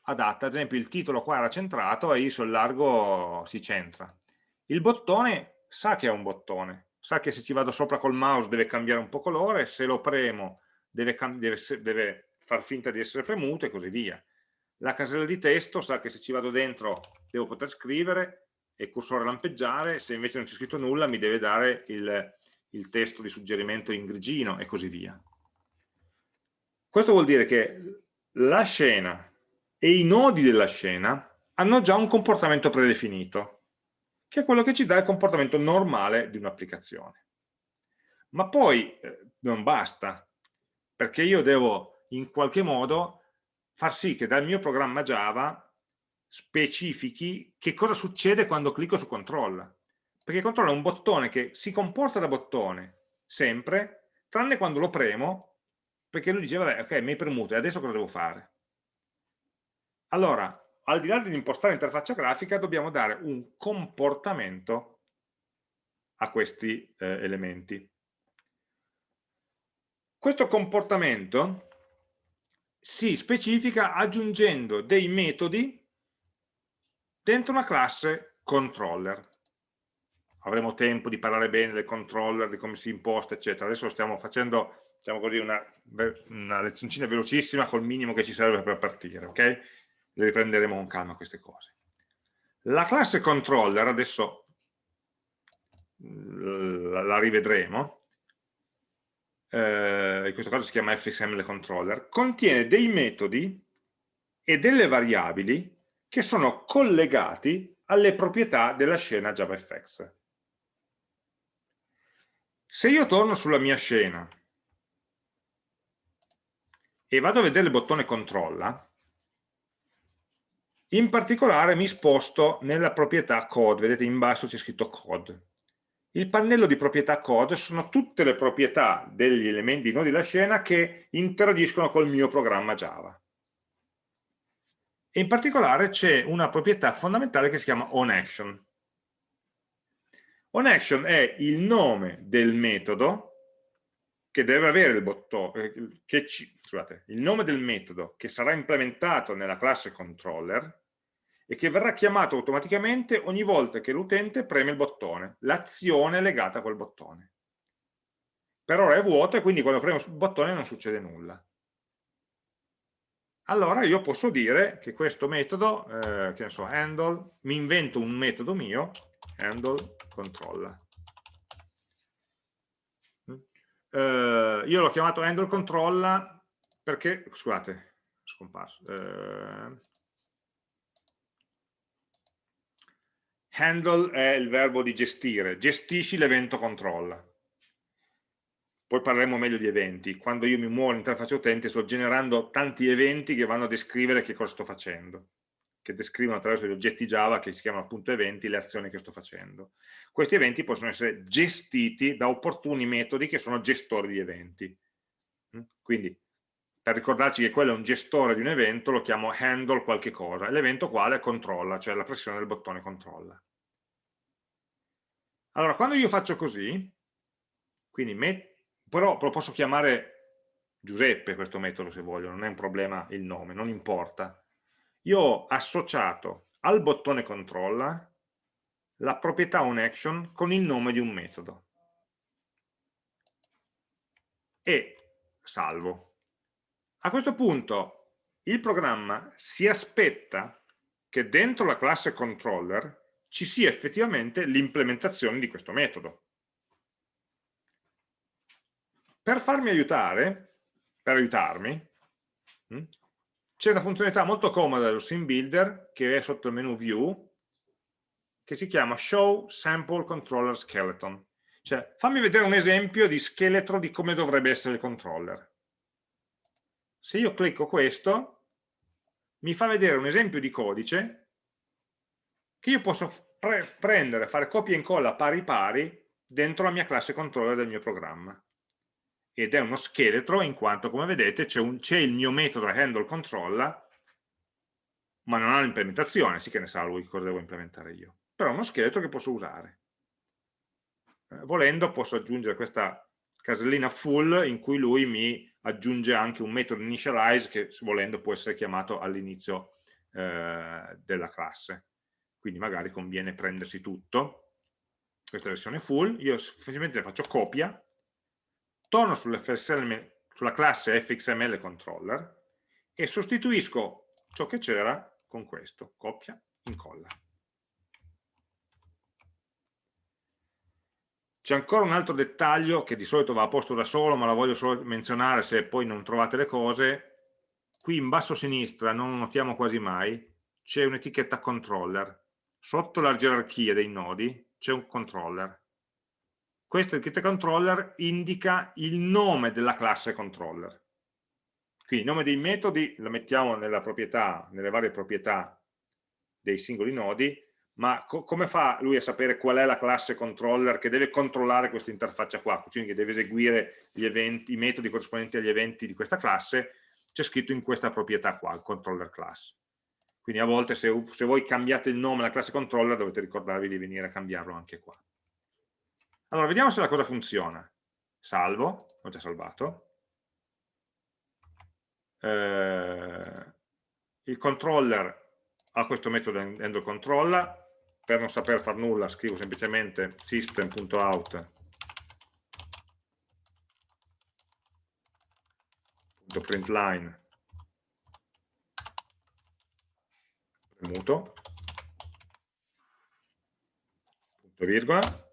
adatta, ad esempio il titolo qua era centrato e io se allargo si centra. Il bottone sa che è un bottone, sa che se ci vado sopra col mouse deve cambiare un po' colore, se lo premo deve, deve, deve far finta di essere premuto e così via la casella di testo sa che se ci vado dentro devo poter scrivere e il cursore lampeggiare, se invece non c'è scritto nulla mi deve dare il, il testo di suggerimento in grigino e così via. Questo vuol dire che la scena e i nodi della scena hanno già un comportamento predefinito, che è quello che ci dà il comportamento normale di un'applicazione. Ma poi eh, non basta, perché io devo in qualche modo far sì che dal mio programma Java specifichi che cosa succede quando clicco su control. Perché control è un bottone che si comporta da bottone sempre, tranne quando lo premo, perché lui dice, vabbè, ok, mi hai premuto, e adesso cosa devo fare? Allora, al di là di impostare l'interfaccia grafica, dobbiamo dare un comportamento a questi eh, elementi. Questo comportamento si specifica aggiungendo dei metodi dentro una classe controller. Avremo tempo di parlare bene del controller, di come si imposta, eccetera. Adesso stiamo facendo diciamo così, una, una lezioncina velocissima col minimo che ci serve per partire, ok? Le riprenderemo con calma queste cose. La classe controller, adesso la rivedremo, eh, in questo caso si chiama fxml controller, contiene dei metodi e delle variabili che sono collegati alle proprietà della scena JavaFX. Se io torno sulla mia scena e vado a vedere il bottone controlla, in particolare mi sposto nella proprietà code, vedete in basso c'è scritto code. Il pannello di proprietà code sono tutte le proprietà degli elementi nodi della scena che interagiscono col mio programma Java. E in particolare c'è una proprietà fondamentale che si chiama onAction. OnAction è il nome del metodo che deve avere il bottone, eh, che ci, scusate, il nome del metodo che sarà implementato nella classe controller e che verrà chiamato automaticamente ogni volta che l'utente preme il bottone, l'azione legata a quel bottone. Per ora è vuoto e quindi quando premo il bottone non succede nulla. Allora io posso dire che questo metodo, eh, che ne so, handle, mi invento un metodo mio, handle controlla. Eh, io l'ho chiamato handle controlla perché, scusate, scomparso, eh, Handle è il verbo di gestire, gestisci l'evento controlla. Poi parleremo meglio di eventi. Quando io mi muovo all'interfaccia utente sto generando tanti eventi che vanno a descrivere che cosa sto facendo. che descrivono attraverso gli oggetti Java che si chiamano appunto eventi le azioni che sto facendo. Questi eventi possono essere gestiti da opportuni metodi che sono gestori di eventi. Mm? Quindi per ricordarci che quello è un gestore di un evento lo chiamo handle qualche cosa, l'evento quale controlla, cioè la pressione del bottone controlla. Allora, quando io faccio così, quindi però lo posso chiamare Giuseppe questo metodo se voglio, non è un problema il nome, non importa io ho associato al bottone controlla la proprietà onAction con il nome di un metodo e salvo. A questo punto il programma si aspetta che dentro la classe controller ci sia effettivamente l'implementazione di questo metodo. Per farmi aiutare, per aiutarmi, hm, c'è una funzionalità molto comoda dello Sim Builder che è sotto il menu View che si chiama Show Sample Controller Skeleton cioè fammi vedere un esempio di scheletro di come dovrebbe essere il controller se io clicco questo mi fa vedere un esempio di codice che io posso pre prendere, fare copia e incolla pari pari dentro la mia classe controller del mio programma. Ed è uno scheletro in quanto come vedete c'è il mio metodo handle controlla ma non ha l'implementazione, sì che ne sa lui cosa devo implementare io. Però è uno scheletro che posso usare. Eh, volendo posso aggiungere questa casellina full in cui lui mi aggiunge anche un metodo initialize che volendo può essere chiamato all'inizio eh, della classe quindi magari conviene prendersi tutto questa versione full io semplicemente faccio copia torno sulla classe fxml controller e sostituisco ciò che c'era con questo, copia, incolla. C'è ancora un altro dettaglio che di solito va a posto da solo, ma la voglio solo menzionare se poi non trovate le cose. Qui in basso a sinistra, non notiamo quasi mai, c'è un'etichetta controller. Sotto la gerarchia dei nodi c'è un controller questo etichetta controller indica il nome della classe controller. Quindi il nome dei metodi lo mettiamo proprietà, nelle varie proprietà dei singoli nodi, ma co come fa lui a sapere qual è la classe controller che deve controllare questa interfaccia qua, quindi che deve eseguire eventi, i metodi corrispondenti agli eventi di questa classe, c'è scritto in questa proprietà qua, il controller class. Quindi a volte se, se voi cambiate il nome della classe controller dovete ricordarvi di venire a cambiarlo anche qua. Allora, vediamo se la cosa funziona. Salvo, ho già salvato. Eh, il controller ha questo metodo handle controller, per non saper far nulla scrivo semplicemente system.out println premuto punto virgola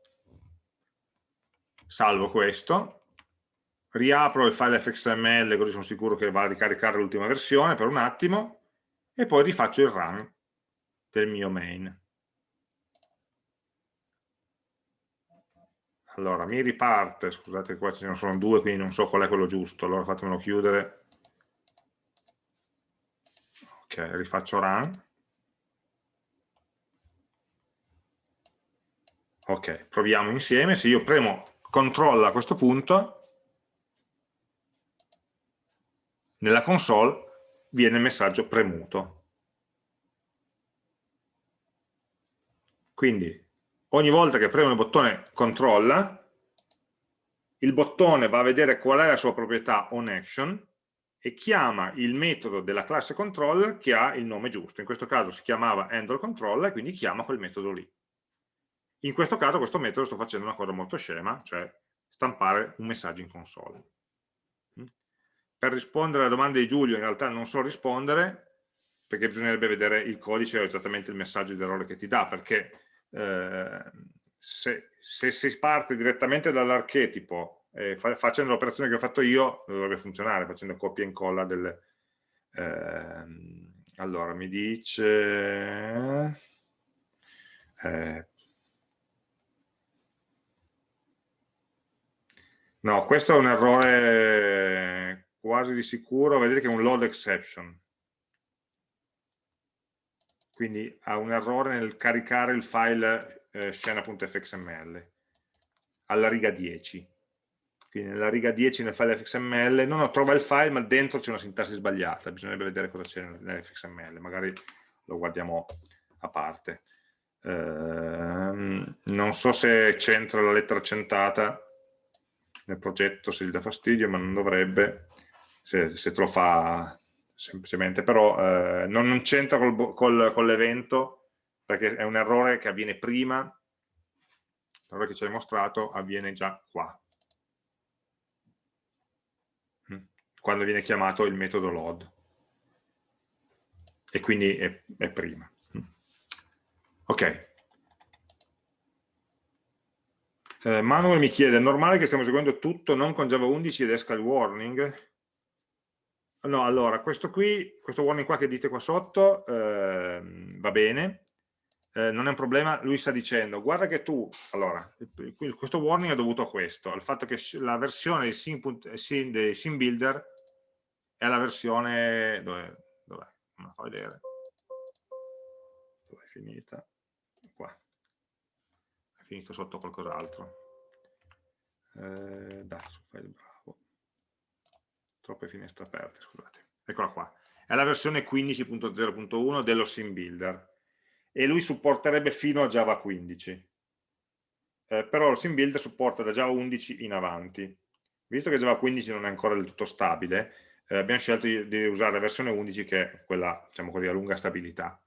salvo questo, riapro il file fxml così sono sicuro che va a ricaricare l'ultima versione per un attimo e poi rifaccio il run del mio main. Allora, mi riparte, scusate qua ce ne sono due, quindi non so qual è quello giusto, allora fatemelo chiudere. Ok, rifaccio run. Ok, proviamo insieme, se io premo controlla a questo punto, nella console viene il messaggio premuto. Quindi ogni volta che premo il bottone controlla, il bottone va a vedere qual è la sua proprietà onAction e chiama il metodo della classe controller che ha il nome giusto. In questo caso si chiamava handleController e quindi chiama quel metodo lì. In questo caso questo metodo sto facendo una cosa molto scema, cioè stampare un messaggio in console. Mm? Per rispondere alla domanda di Giulio in realtà non so rispondere perché bisognerebbe vedere il codice o esattamente il messaggio di errore che ti dà, perché eh, se, se, si parte direttamente dall'archetipo eh, fa, facendo l'operazione che ho fatto io dovrebbe funzionare, facendo copia e incolla delle... Eh, allora, mi dice... Eh, No, questo è un errore quasi di sicuro, vedete che è un load exception. quindi ha un errore nel caricare il file eh, scena.fxml alla riga 10 quindi nella riga 10 nel file fxml non trova il file ma dentro c'è una sintassi sbagliata. Bisognerebbe vedere cosa c'è nell'fxml magari lo guardiamo a parte. Ehm, non so se c'entra la lettera accentata nel progetto se gli dà fastidio ma non dovrebbe se, se te lo fa semplicemente, però eh, non, non c'entra con l'evento perché è un errore che avviene prima, l'errore che ci hai mostrato avviene già qua, mm. quando viene chiamato il metodo load e quindi è, è prima. Mm. Ok. Eh, Manuel mi chiede, è normale che stiamo seguendo tutto non con Java 11 ed esca il warning? No, allora, questo qui, questo warning qua che dite qua sotto, eh, va bene, eh, non è un problema, lui sta dicendo, guarda che tu, allora, questo warning è dovuto a questo, al fatto che la versione del sim, del sim builder è la versione, dov'è? Dov'è? Non la fa vedere. Dov'è finita? Finito sotto qualcos'altro. Eh, da, file bravo troppe finestre aperte, scusate. Eccola qua. È la versione 15.0.1 dello sim builder e lui supporterebbe fino a Java 15. Eh, però lo sim builder supporta da Java 11 in avanti. Visto che Java 15 non è ancora del tutto stabile, eh, abbiamo scelto di, di, usare la versione 11 che è quella, diciamo così, a lunga stabilità.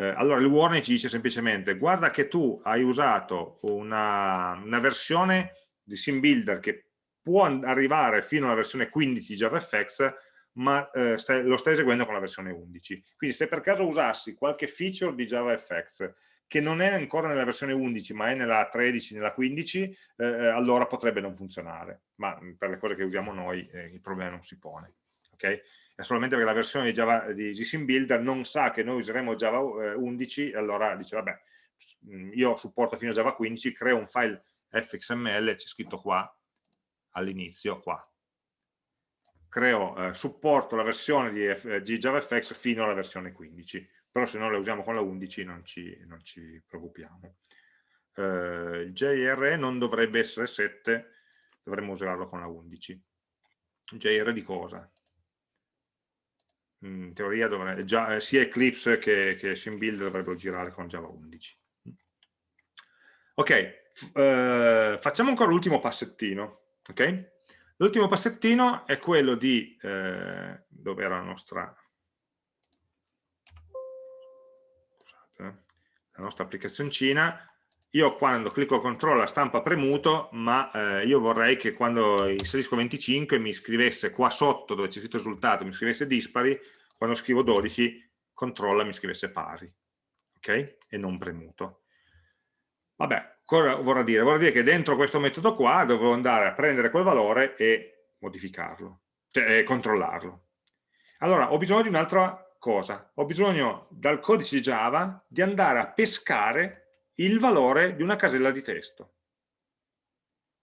Eh, allora il warning ci dice semplicemente guarda che tu hai usato una, una versione di sim builder che può arrivare fino alla versione 15 di JavaFX, ma eh, stai, lo stai eseguendo con la versione 11. Quindi se per caso usassi qualche feature di JavaFX che non è ancora nella versione 11 ma è nella 13, nella 15, eh, eh, allora potrebbe non funzionare, ma mm, per le cose che usiamo noi eh, il problema non si pone. Okay? È solamente perché la versione di, Java, di GSIM Builder non sa che noi useremo Java 11 e allora dice vabbè, mm, io supporto fino a Java 15, creo un file fxml, c'è scritto qua, all'inizio qua. Creo, eh, supporto la versione di, F, di, JavaFX fino alla versione 15, però se non la usiamo con la 11 non ci, non ci preoccupiamo. Eh, il JR non dovrebbe essere 7, dovremmo usarlo con la 11. JR di cosa? In teoria dovrebbe, già, eh, sia Eclipse che, che SimBuild dovrebbero girare con Java 11. Ok, eh, facciamo ancora l'ultimo passettino. Okay? L'ultimo passettino è quello di, eh, dove era la nostra, scusate, la nostra applicazioncina, io quando clicco CTRL la stampa premuto, ma eh, io vorrei che quando inserisco 25 mi scrivesse qua sotto dove c'è scritto risultato, mi scrivesse dispari, quando scrivo 12 controlla mi scrivesse pari, ok? E non premuto. Vabbè, Cosa vorrà dire? Vorrà dire che dentro questo metodo qua devo andare a prendere quel valore e modificarlo, cioè controllarlo. Allora, ho bisogno di un'altra cosa. Ho bisogno dal codice Java di andare a pescare il valore di una casella di testo.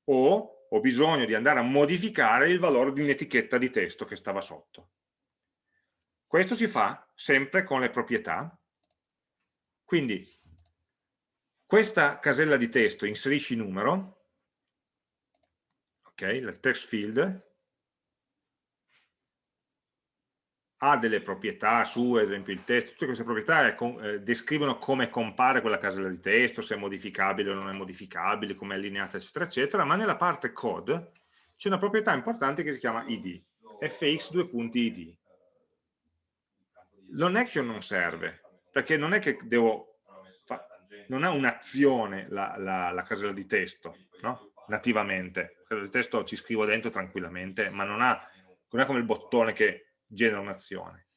O ho bisogno di andare a modificare il valore di un'etichetta di testo che stava sotto. Questo si fa sempre con le proprietà. Quindi questa casella di testo inserisci numero, ok, il text field, ha delle proprietà su, ad esempio il testo, tutte queste proprietà eh, descrivono come compare quella casella di testo, se è modificabile o non è modificabile, come è allineata, eccetera, eccetera, ma nella parte code c'è una proprietà importante che si chiama id, fx2.id. L'onaction non serve, perché non è che devo non ha un'azione la, la, la, casella di testo, no? nativamente. La casella di testo ci scrivo dentro tranquillamente, ma non, ha, non è come il bottone che genera un'azione.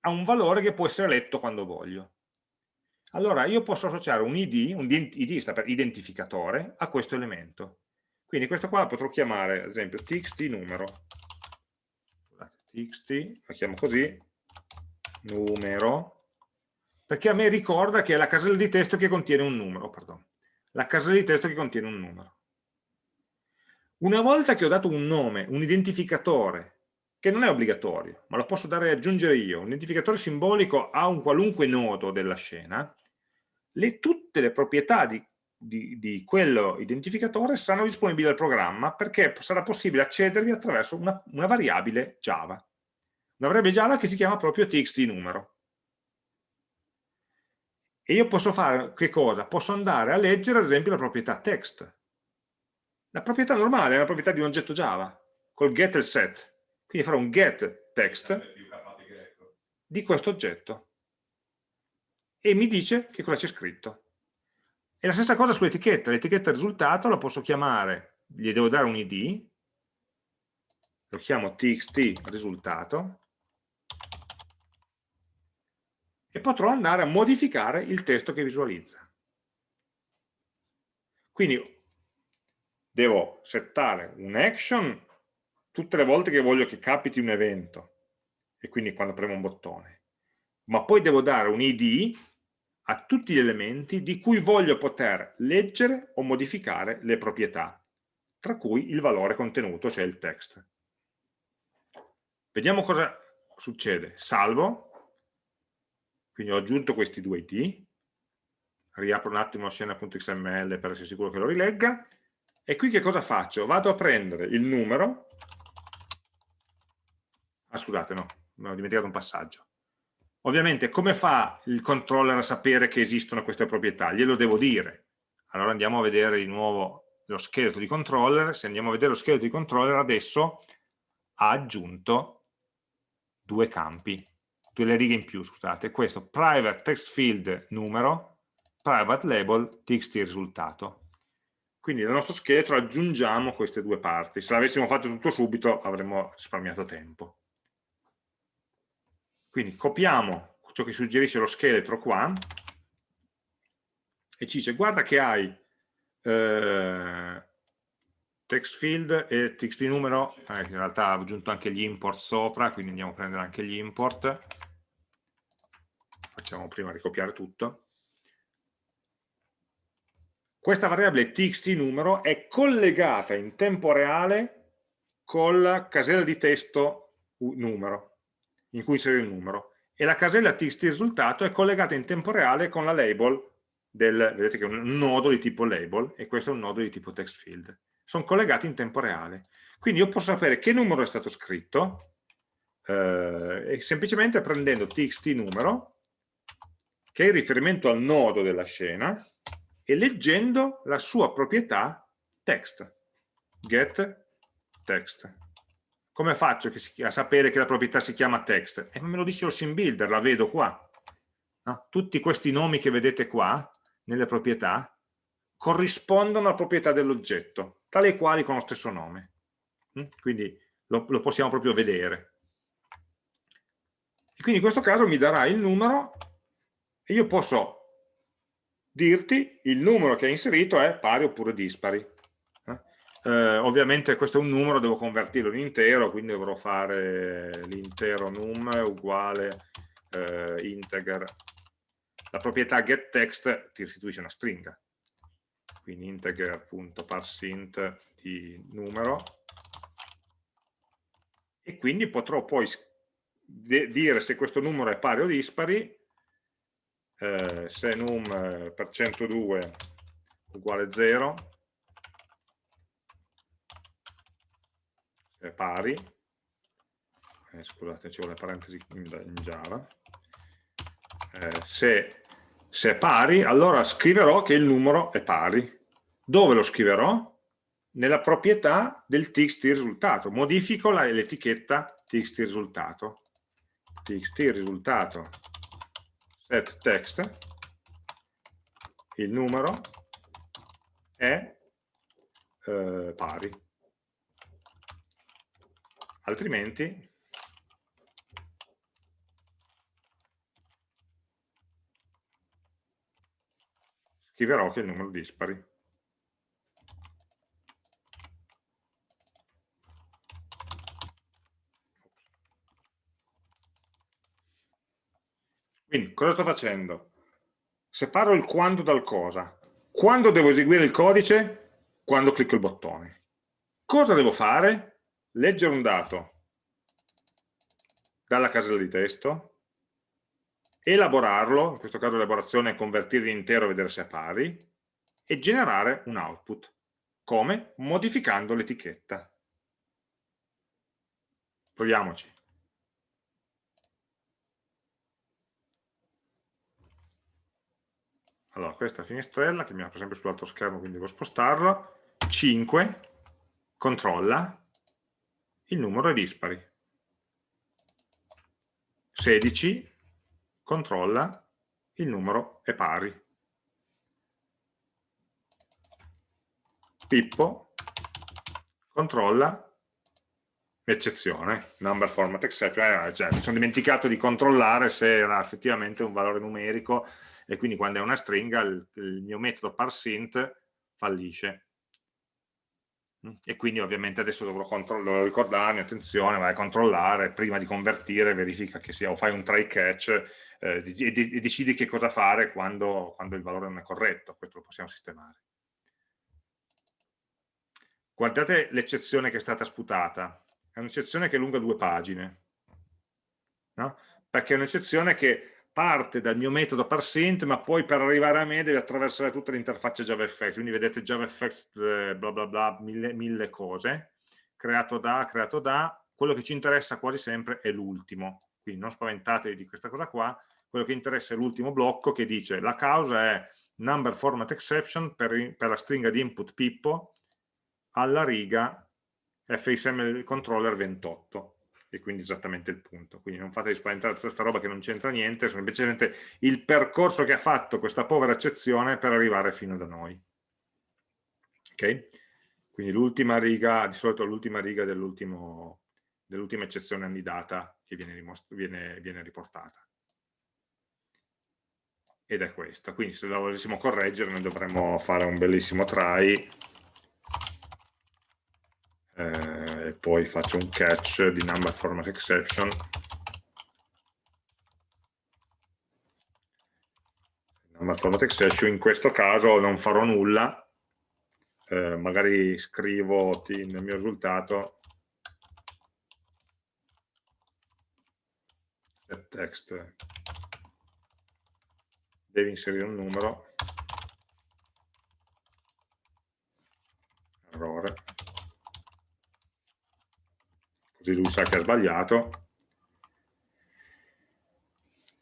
Ha un valore che può essere letto quando voglio. Allora io posso associare un id, un id sta per identificatore, a questo elemento. Quindi questo qua la potrò chiamare, ad esempio, txt numero. txt, la chiamo così, numero, perché a me ricorda che è la casella di testo che contiene un numero, pardon, la casella di testo che contiene un numero. Una volta che ho dato un nome, un identificatore che non è obbligatorio, ma lo posso dare e aggiungere io, un identificatore simbolico a un qualunque nodo della scena, le, tutte le proprietà di, di, di, quello identificatore saranno disponibili al programma perché sarà possibile accedervi attraverso una, una variabile Java. Una variabile Java che si chiama proprio txt numero. E io posso fare che cosa? Posso andare a leggere ad esempio la proprietà text. La proprietà normale è la proprietà di un oggetto Java, col get e il set. Quindi farò un get text di questo oggetto. E mi dice che cosa c'è scritto. E la stessa cosa sull'etichetta. L'etichetta risultato la posso chiamare, gli devo dare un id, lo chiamo txt risultato, e potrò andare a modificare il testo che visualizza. Quindi devo settare un action tutte le volte che voglio che capiti un evento e quindi quando premo un bottone. Ma poi devo dare un id a tutti gli elementi di cui voglio poter leggere o modificare le proprietà tra cui il valore contenuto, cioè il text. Vediamo cosa succede. Salvo. Quindi ho aggiunto questi due id riapro un attimo la scena.xml per essere sicuro che lo rilegga. E qui che cosa faccio? vado a prendere il numero scusate no, mi ho dimenticato un passaggio ovviamente come fa il controller a sapere che esistono queste proprietà? glielo devo dire allora andiamo a vedere di nuovo lo scheletro di controller se andiamo a vedere lo scheletro di controller adesso ha aggiunto due campi due righe in più, scusate, questo private text field numero, private label txt risultato. Quindi nel nostro scheletro aggiungiamo queste due parti. Se l'avessimo fatto tutto subito avremmo risparmiato tempo. Quindi copiamo ciò che suggerisce lo scheletro qua e ci dice guarda che hai eh, text field e txt numero, eh, in realtà ho aggiunto anche gli import sopra, quindi andiamo a prendere anche gli import, facciamo prima ricopiare tutto, questa variabile txt numero è collegata in tempo reale con la casella di testo numero, in cui inserire il numero, e la casella txt risultato è collegata in tempo reale con la label del, vedete che è un nodo di tipo label e questo è un nodo di tipo text field sono collegati in tempo reale. Quindi io posso sapere che numero è stato scritto eh, semplicemente prendendo txt numero, che è il riferimento al nodo della scena, e leggendo la sua proprietà text, get text. Come faccio a sapere che la proprietà si chiama text? E me lo dice lo sim builder, la vedo qua. No? Tutti questi nomi che vedete qua, nelle proprietà, corrispondono alla proprietà dell'oggetto, tale e quali con lo stesso nome. Mm? Quindi lo, lo possiamo proprio vedere. E quindi in questo caso mi darà il numero e io posso dirti il numero che hai inserito è pari oppure dispari. Eh? Ovviamente questo è un numero, devo convertirlo in intero, quindi dovrò fare l'intero num uguale eh, integer. La proprietà getText ti restituisce una stringa quindi integer appunto parsint di numero e quindi potrò poi dire se questo numero è pari o dispari eh, se num per 102 uguale 0 è pari eh, scusate ci vuole parentesi in, in Java eh, se se è pari, allora scriverò che il numero è pari. Dove lo scriverò? Nella proprietà del txt risultato. Modifico l'etichetta txt risultato. txt risultato set text il numero è eh, pari. Altrimenti scriverò che il numero dispari. Quindi, cosa sto facendo? Separo il quando dal cosa. Quando devo eseguire il codice? Quando clicco il bottone. Cosa devo fare? Leggere un dato. dalla casella di testo, elaborarlo, in questo caso l'elaborazione è convertirlo in intero e vedere se è pari, e generare un output. Come? Modificando l'etichetta. Proviamoci. Allora, questa finestrella, che mi apre sempre sull'altro schermo, quindi devo spostarla. 5, controlla, il numero è dispari. 16, controlla, il numero è pari. Pippo, controlla, eccezione, number format exception, eh, cioè, mi sono dimenticato di controllare se era effettivamente un valore numerico e quindi quando è una stringa il, il mio metodo parsint fallisce. Mm, e quindi ovviamente adesso dovrò ricordarmi, attenzione, vai a controllare, prima di convertire verifica che sia, o fai un try catch eh, e, e, decidi che cosa fare quando, quando il valore non è corretto, questo lo possiamo sistemare. Guardate l'eccezione che è stata sputata, è un'eccezione che è lunga due pagine, no? perché è un'eccezione che parte dal mio metodo parsint, ma poi per arrivare a me deve attraversare tutta l'interfaccia JavaFX, quindi vedete JavaFX eh, bla bla bla, mille, mille cose, creato da, creato da, quello che ci interessa quasi sempre è l'ultimo, quindi non spaventatevi di questa cosa qua, quello che interessa è l'ultimo blocco che dice la causa è number format exception per, per la stringa di input Pippo alla riga FSM controller 28 e quindi esattamente il punto. Quindi non fatevi spaventare tutta questa roba che non c'entra niente, sono semplicemente il percorso che ha fatto questa povera eccezione per arrivare fino da noi. Ok? Quindi l'ultima riga, di solito l'ultima riga dell'ultima dell eccezione annidata che viene, viene, viene riportata. Ed è questa. Quindi se la volessimo correggere noi dovremmo fare un bellissimo try eh, e poi faccio un catch di number format exception. Number format exception in questo caso non farò nulla. Eh, magari scrivo nel mio risultato. Text. Devi inserire un numero. Errore così lui sa che ha sbagliato.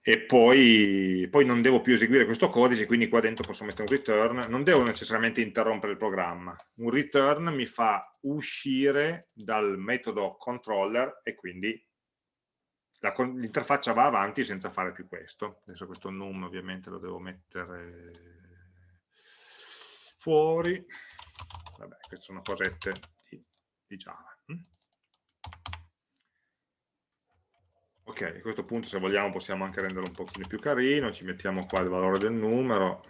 E poi, poi, non devo più eseguire questo codice, quindi qua dentro posso mettere un return, non devo necessariamente interrompere il programma, un return mi fa uscire dal metodo controller e quindi l'interfaccia va avanti senza fare più questo, adesso questo num ovviamente lo devo mettere fuori, vabbè queste sono cosette di, di Java. Hm? Ok, a questo punto se vogliamo possiamo anche renderlo un pochino più carino, ci mettiamo qua il valore del numero.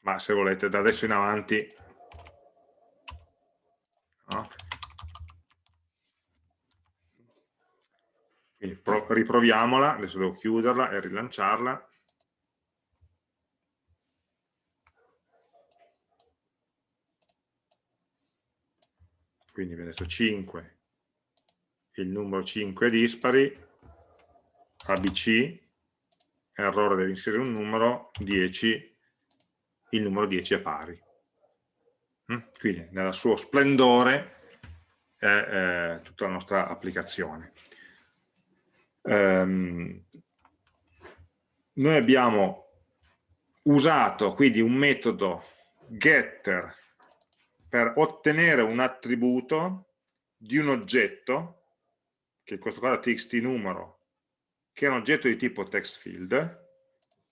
Ma se volete da adesso in avanti no? Riproviamola, adesso devo chiuderla e rilanciarla. Quindi viene detto 5, il numero 5 è dispari, ABC, errore deve inserire un numero, 10, il numero 10 è pari. Mm? Quindi nel suo splendore è, è tutta la nostra applicazione. Um, noi abbiamo usato quindi un metodo getter per ottenere un attributo di un oggetto, che in questo caso è txt numero, che è un oggetto di tipo textField,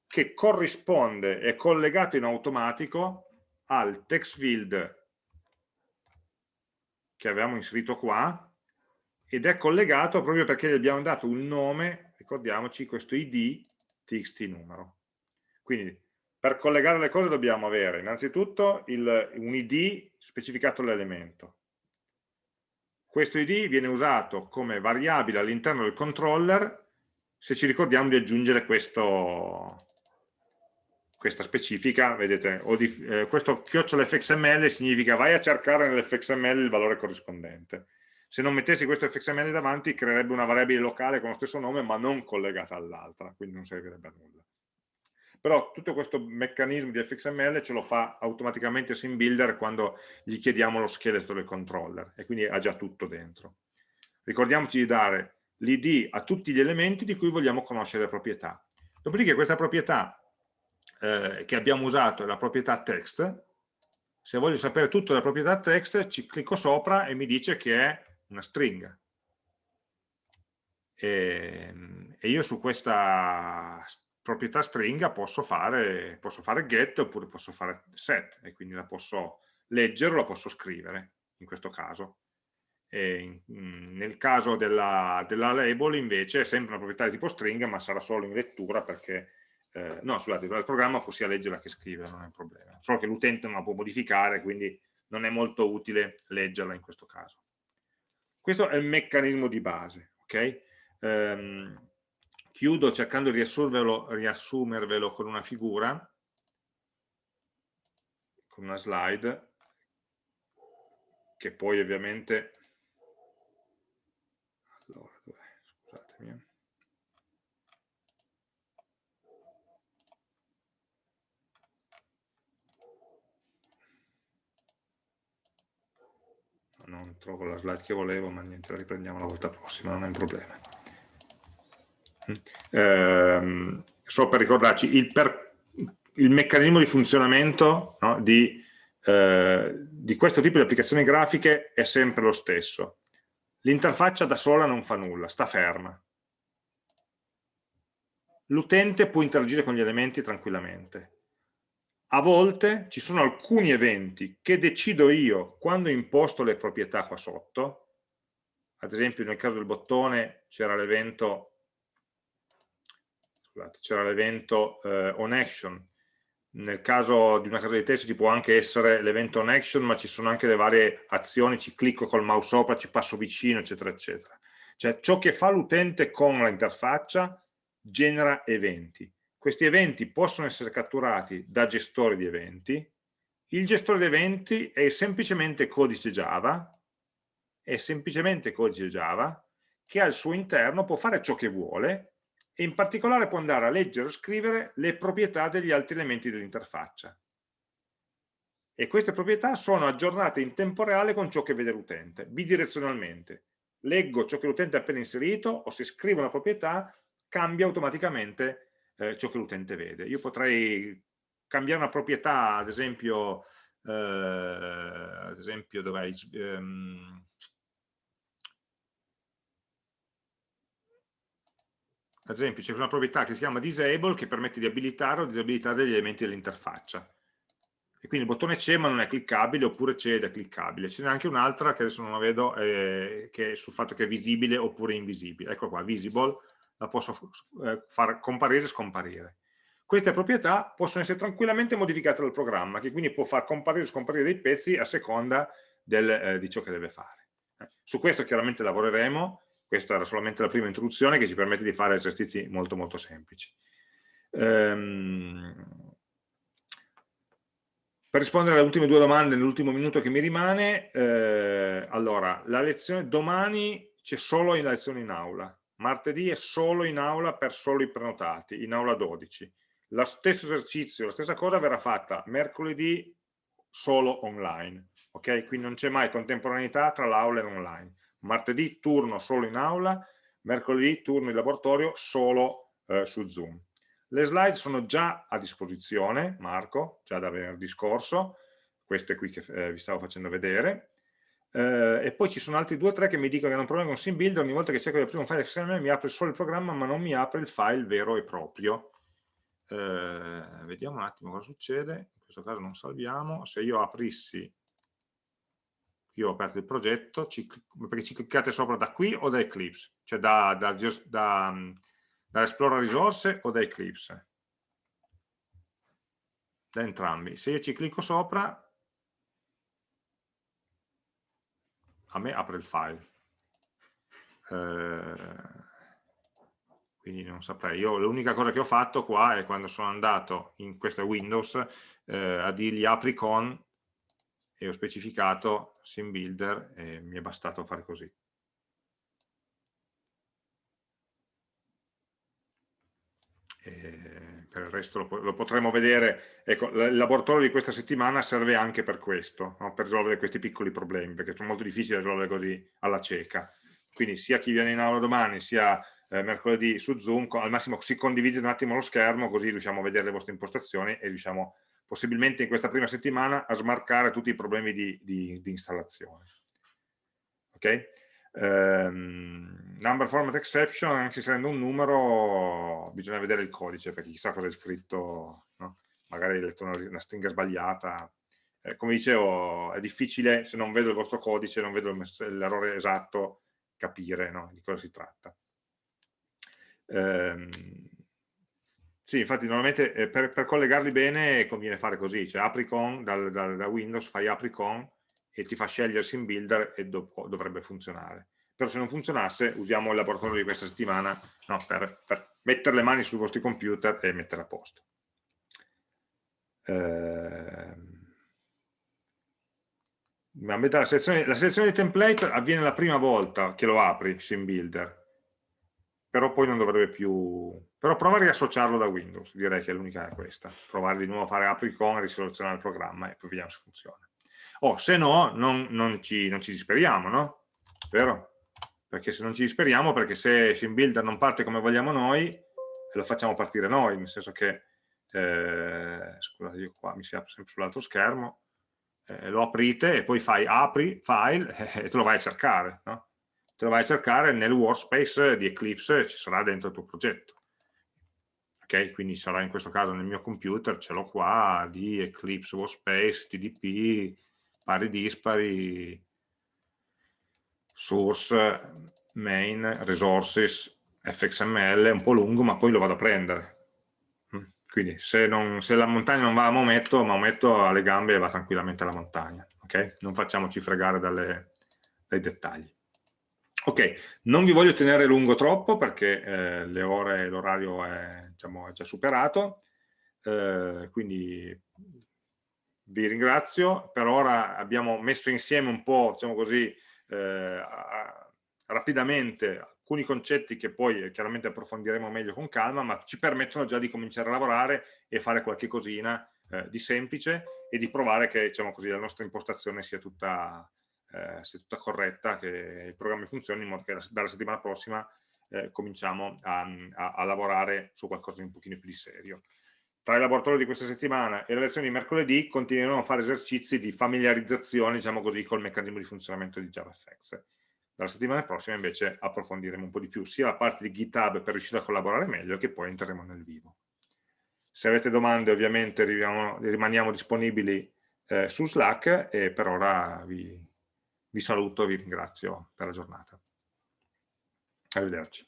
che corrisponde, è collegato in automatico al textField che avevamo inserito qua, ed è collegato proprio perché gli abbiamo dato un nome, ricordiamoci, questo id txt numero. Quindi per collegare le cose dobbiamo avere innanzitutto il, un id specificato l'elemento. Questo id viene usato come variabile all'interno del controller se ci ricordiamo di aggiungere questo, questa specifica, vedete, di, eh, questo chiocciola fxml significa vai a cercare nell'fxml il valore corrispondente. Se non mettessi questo fxml davanti creerebbe una variabile locale con lo stesso nome ma non collegata all'altra, quindi non servirebbe a nulla. Però tutto questo meccanismo di fxml ce lo fa automaticamente SimBuilder quando gli chiediamo lo scheletro del controller e quindi ha già tutto dentro. Ricordiamoci di dare l'id a tutti gli elementi di cui vogliamo conoscere le proprietà. Dopodiché questa proprietà eh, che abbiamo usato è la proprietà text, se voglio sapere tutto della proprietà text ci clicco sopra e mi dice che è una stringa. E, e io su questa proprietà stringa posso fare, posso fare get oppure posso fare set e quindi la posso leggere o la posso scrivere in questo caso. In, nel caso della, della, label invece è sempre una proprietà di tipo stringa ma sarà solo in lettura perché eh, no scusate, il programma può sia leggerla che scriverla, non è un problema solo che l'utente non la può modificare quindi non è molto utile leggerla in questo caso questo è il meccanismo di base ok? Um, chiudo cercando di riassumervelo con una figura con una slide che poi ovviamente allora, scusatemi eh. non trovo la slide che volevo ma niente la riprendiamo la volta prossima non è un problema eh, solo per ricordarci il, per, il meccanismo di funzionamento no, di, eh, di questo tipo di applicazioni grafiche è sempre lo stesso. L'interfaccia da sola non fa nulla, sta ferma. L'utente può interagire con gli elementi tranquillamente. A volte ci sono alcuni eventi che decido io quando imposto le proprietà qua sotto. Ad esempio nel caso del bottone c'era l'evento c'era l'evento eh, on action, nel caso di una casa di testo ci può anche essere l'evento on action, ma ci sono anche le varie azioni, ci clicco col mouse sopra, ci passo vicino, eccetera, eccetera. Cioè ciò che fa l'utente con l'interfaccia genera eventi. Questi eventi possono essere catturati da gestori di eventi. Il gestore di eventi è semplicemente codice Java, è semplicemente codice Java, che al suo interno può fare ciò che vuole, e in particolare può andare a leggere o scrivere le proprietà degli altri elementi dell'interfaccia. E queste proprietà sono aggiornate in tempo reale con ciò che vede l'utente, bidirezionalmente. Leggo ciò che l'utente ha appena inserito o se scrivo una proprietà cambia automaticamente eh, ciò che l'utente vede. Io potrei cambiare una proprietà, ad esempio, eh, ad esempio dov'è? Um, ad esempio c'è una proprietà che si chiama disable che permette di abilitare o disabilitare degli elementi dell'interfaccia. E quindi il bottone c'è ma non è cliccabile oppure c'è ed è cliccabile. Ce n'è anche un'altra che adesso non la vedo eh, che è sul fatto che è visibile oppure invisibile. Ecco qua, visible la posso eh, far comparire e scomparire. Queste proprietà possono essere tranquillamente modificate dal programma che quindi può far comparire e scomparire dei pezzi a seconda del, eh, di ciò che deve fare. Eh, su questo chiaramente lavoreremo questa era solamente la prima introduzione che ci permette di fare esercizi molto molto semplici. Ehm, per rispondere alle ultime due domande nell'ultimo minuto che mi rimane, eh, allora, la lezione domani c'è solo la lezione in aula, martedì è solo in aula per solo i prenotati, in aula 12. Lo stesso esercizio, la stessa cosa verrà fatta mercoledì solo online, ok? Quindi non c'è mai contemporaneità tra l'aula e l'online martedì turno solo in aula, mercoledì turno in laboratorio solo eh, su Zoom. Le slide sono già a disposizione, Marco, già da venerdì scorso, queste qui che eh, vi stavo facendo vedere, eh, e poi ci sono altri due o tre che mi dicono che hanno un problema con SimBuilder, ogni volta che cerco di aprire un file XML mi apre solo il programma ma non mi apre il file vero e proprio. Eh, vediamo un attimo cosa succede, in questo caso non salviamo, se io aprissi io ho aperto il progetto, ci, perché ci cliccate sopra da qui o da Eclipse, cioè da, da, da, da Explora risorse o da Eclipse. Da entrambi. Se io ci clicco sopra, a me apre il file. Eh, quindi non saprei. Io l'unica cosa che ho fatto qua è quando sono andato in questo Windows eh, a dirgli apri con e ho specificato sim builder e mi è bastato fare così. E per il resto lo, lo, potremo vedere, ecco, il laboratorio di questa settimana serve anche per questo, no? per risolvere questi piccoli problemi, perché sono molto difficili da risolvere così alla cieca. Quindi sia chi viene in aula domani, sia eh, mercoledì su Zoom, al massimo si condivide un attimo lo schermo, così riusciamo a vedere le vostre impostazioni e riusciamo possibilmente in questa prima settimana a smarcare tutti i problemi di, di, di installazione. Ok? Um, number format exception, anche se essendo un numero, bisogna vedere il codice, perché chissà cosa è scritto, no? magari hai letto una, una stringa sbagliata. Eh, come dicevo, è difficile, se non vedo il vostro codice, non vedo l'errore esatto, capire no? di cosa si tratta. Um, sì, infatti normalmente eh, per, per, collegarli bene conviene fare così, cioè apri con, dal, dal, da Windows fai apri con e ti fa scegliere Sim Builder e dopo dovrebbe funzionare. Però se non funzionasse usiamo il laboratorio di questa settimana no, per, per, mettere le mani sui vostri computer e mettere a posto. Eh, la, selezione, la selezione di template avviene la prima volta che lo apri, Sim Builder, però poi non dovrebbe più... Però prova a riassociarlo da Windows, direi che l'unica è questa. Provare di nuovo a fare apri con, risoluzionare il programma e poi vediamo se funziona. Oh, se no, non, non, ci, non ci disperiamo, no? Vero? Perché se non ci disperiamo, perché se SimBuilder non parte come vogliamo noi, lo facciamo partire noi, nel senso che, eh, scusate, io qua mi si apre sempre sull'altro schermo, eh, lo aprite e poi fai apri, file, e te lo vai a cercare, no? Te lo vai a cercare nel workspace di Eclipse, ci sarà dentro il tuo progetto. Ok, quindi sarà in questo caso nel mio computer, ce l'ho qua, di Eclipse Workspace, TDP, pari dispari, source, main, resources, fxml, è un po' lungo ma poi lo vado a prendere. Mm, quindi se, non, se la montagna non va a Maometto, Maometto ha le gambe e va tranquillamente alla montagna. Okay? Non facciamoci fregare dalle, dai dettagli. Ok, non vi voglio tenere lungo troppo perché eh, le ore, l'orario è, diciamo, è, già superato, eh, quindi vi ringrazio. Per ora abbiamo messo insieme un po', diciamo così, eh, rapidamente alcuni concetti che poi chiaramente approfondiremo meglio con calma, ma ci permettono già di cominciare a lavorare e fare qualche cosina eh, di semplice e di provare che diciamo così, la nostra impostazione sia tutta eh, sia tutta corretta, che il programma funzioni in modo che dalla settimana prossima eh, cominciamo a, a, a, lavorare su qualcosa di un pochino più di serio. Tra i laboratori di questa settimana e le lezioni di mercoledì continueremo a fare esercizi di familiarizzazione, diciamo così, col meccanismo di funzionamento di JavaFX. Dalla settimana prossima invece approfondiremo un po' di più sia la parte di GitHub per riuscire a collaborare meglio che poi entreremo nel vivo. Se avete domande ovviamente rimaniamo disponibili eh, su Slack e per ora vi, vi saluto e vi ringrazio per la giornata. Arrivederci.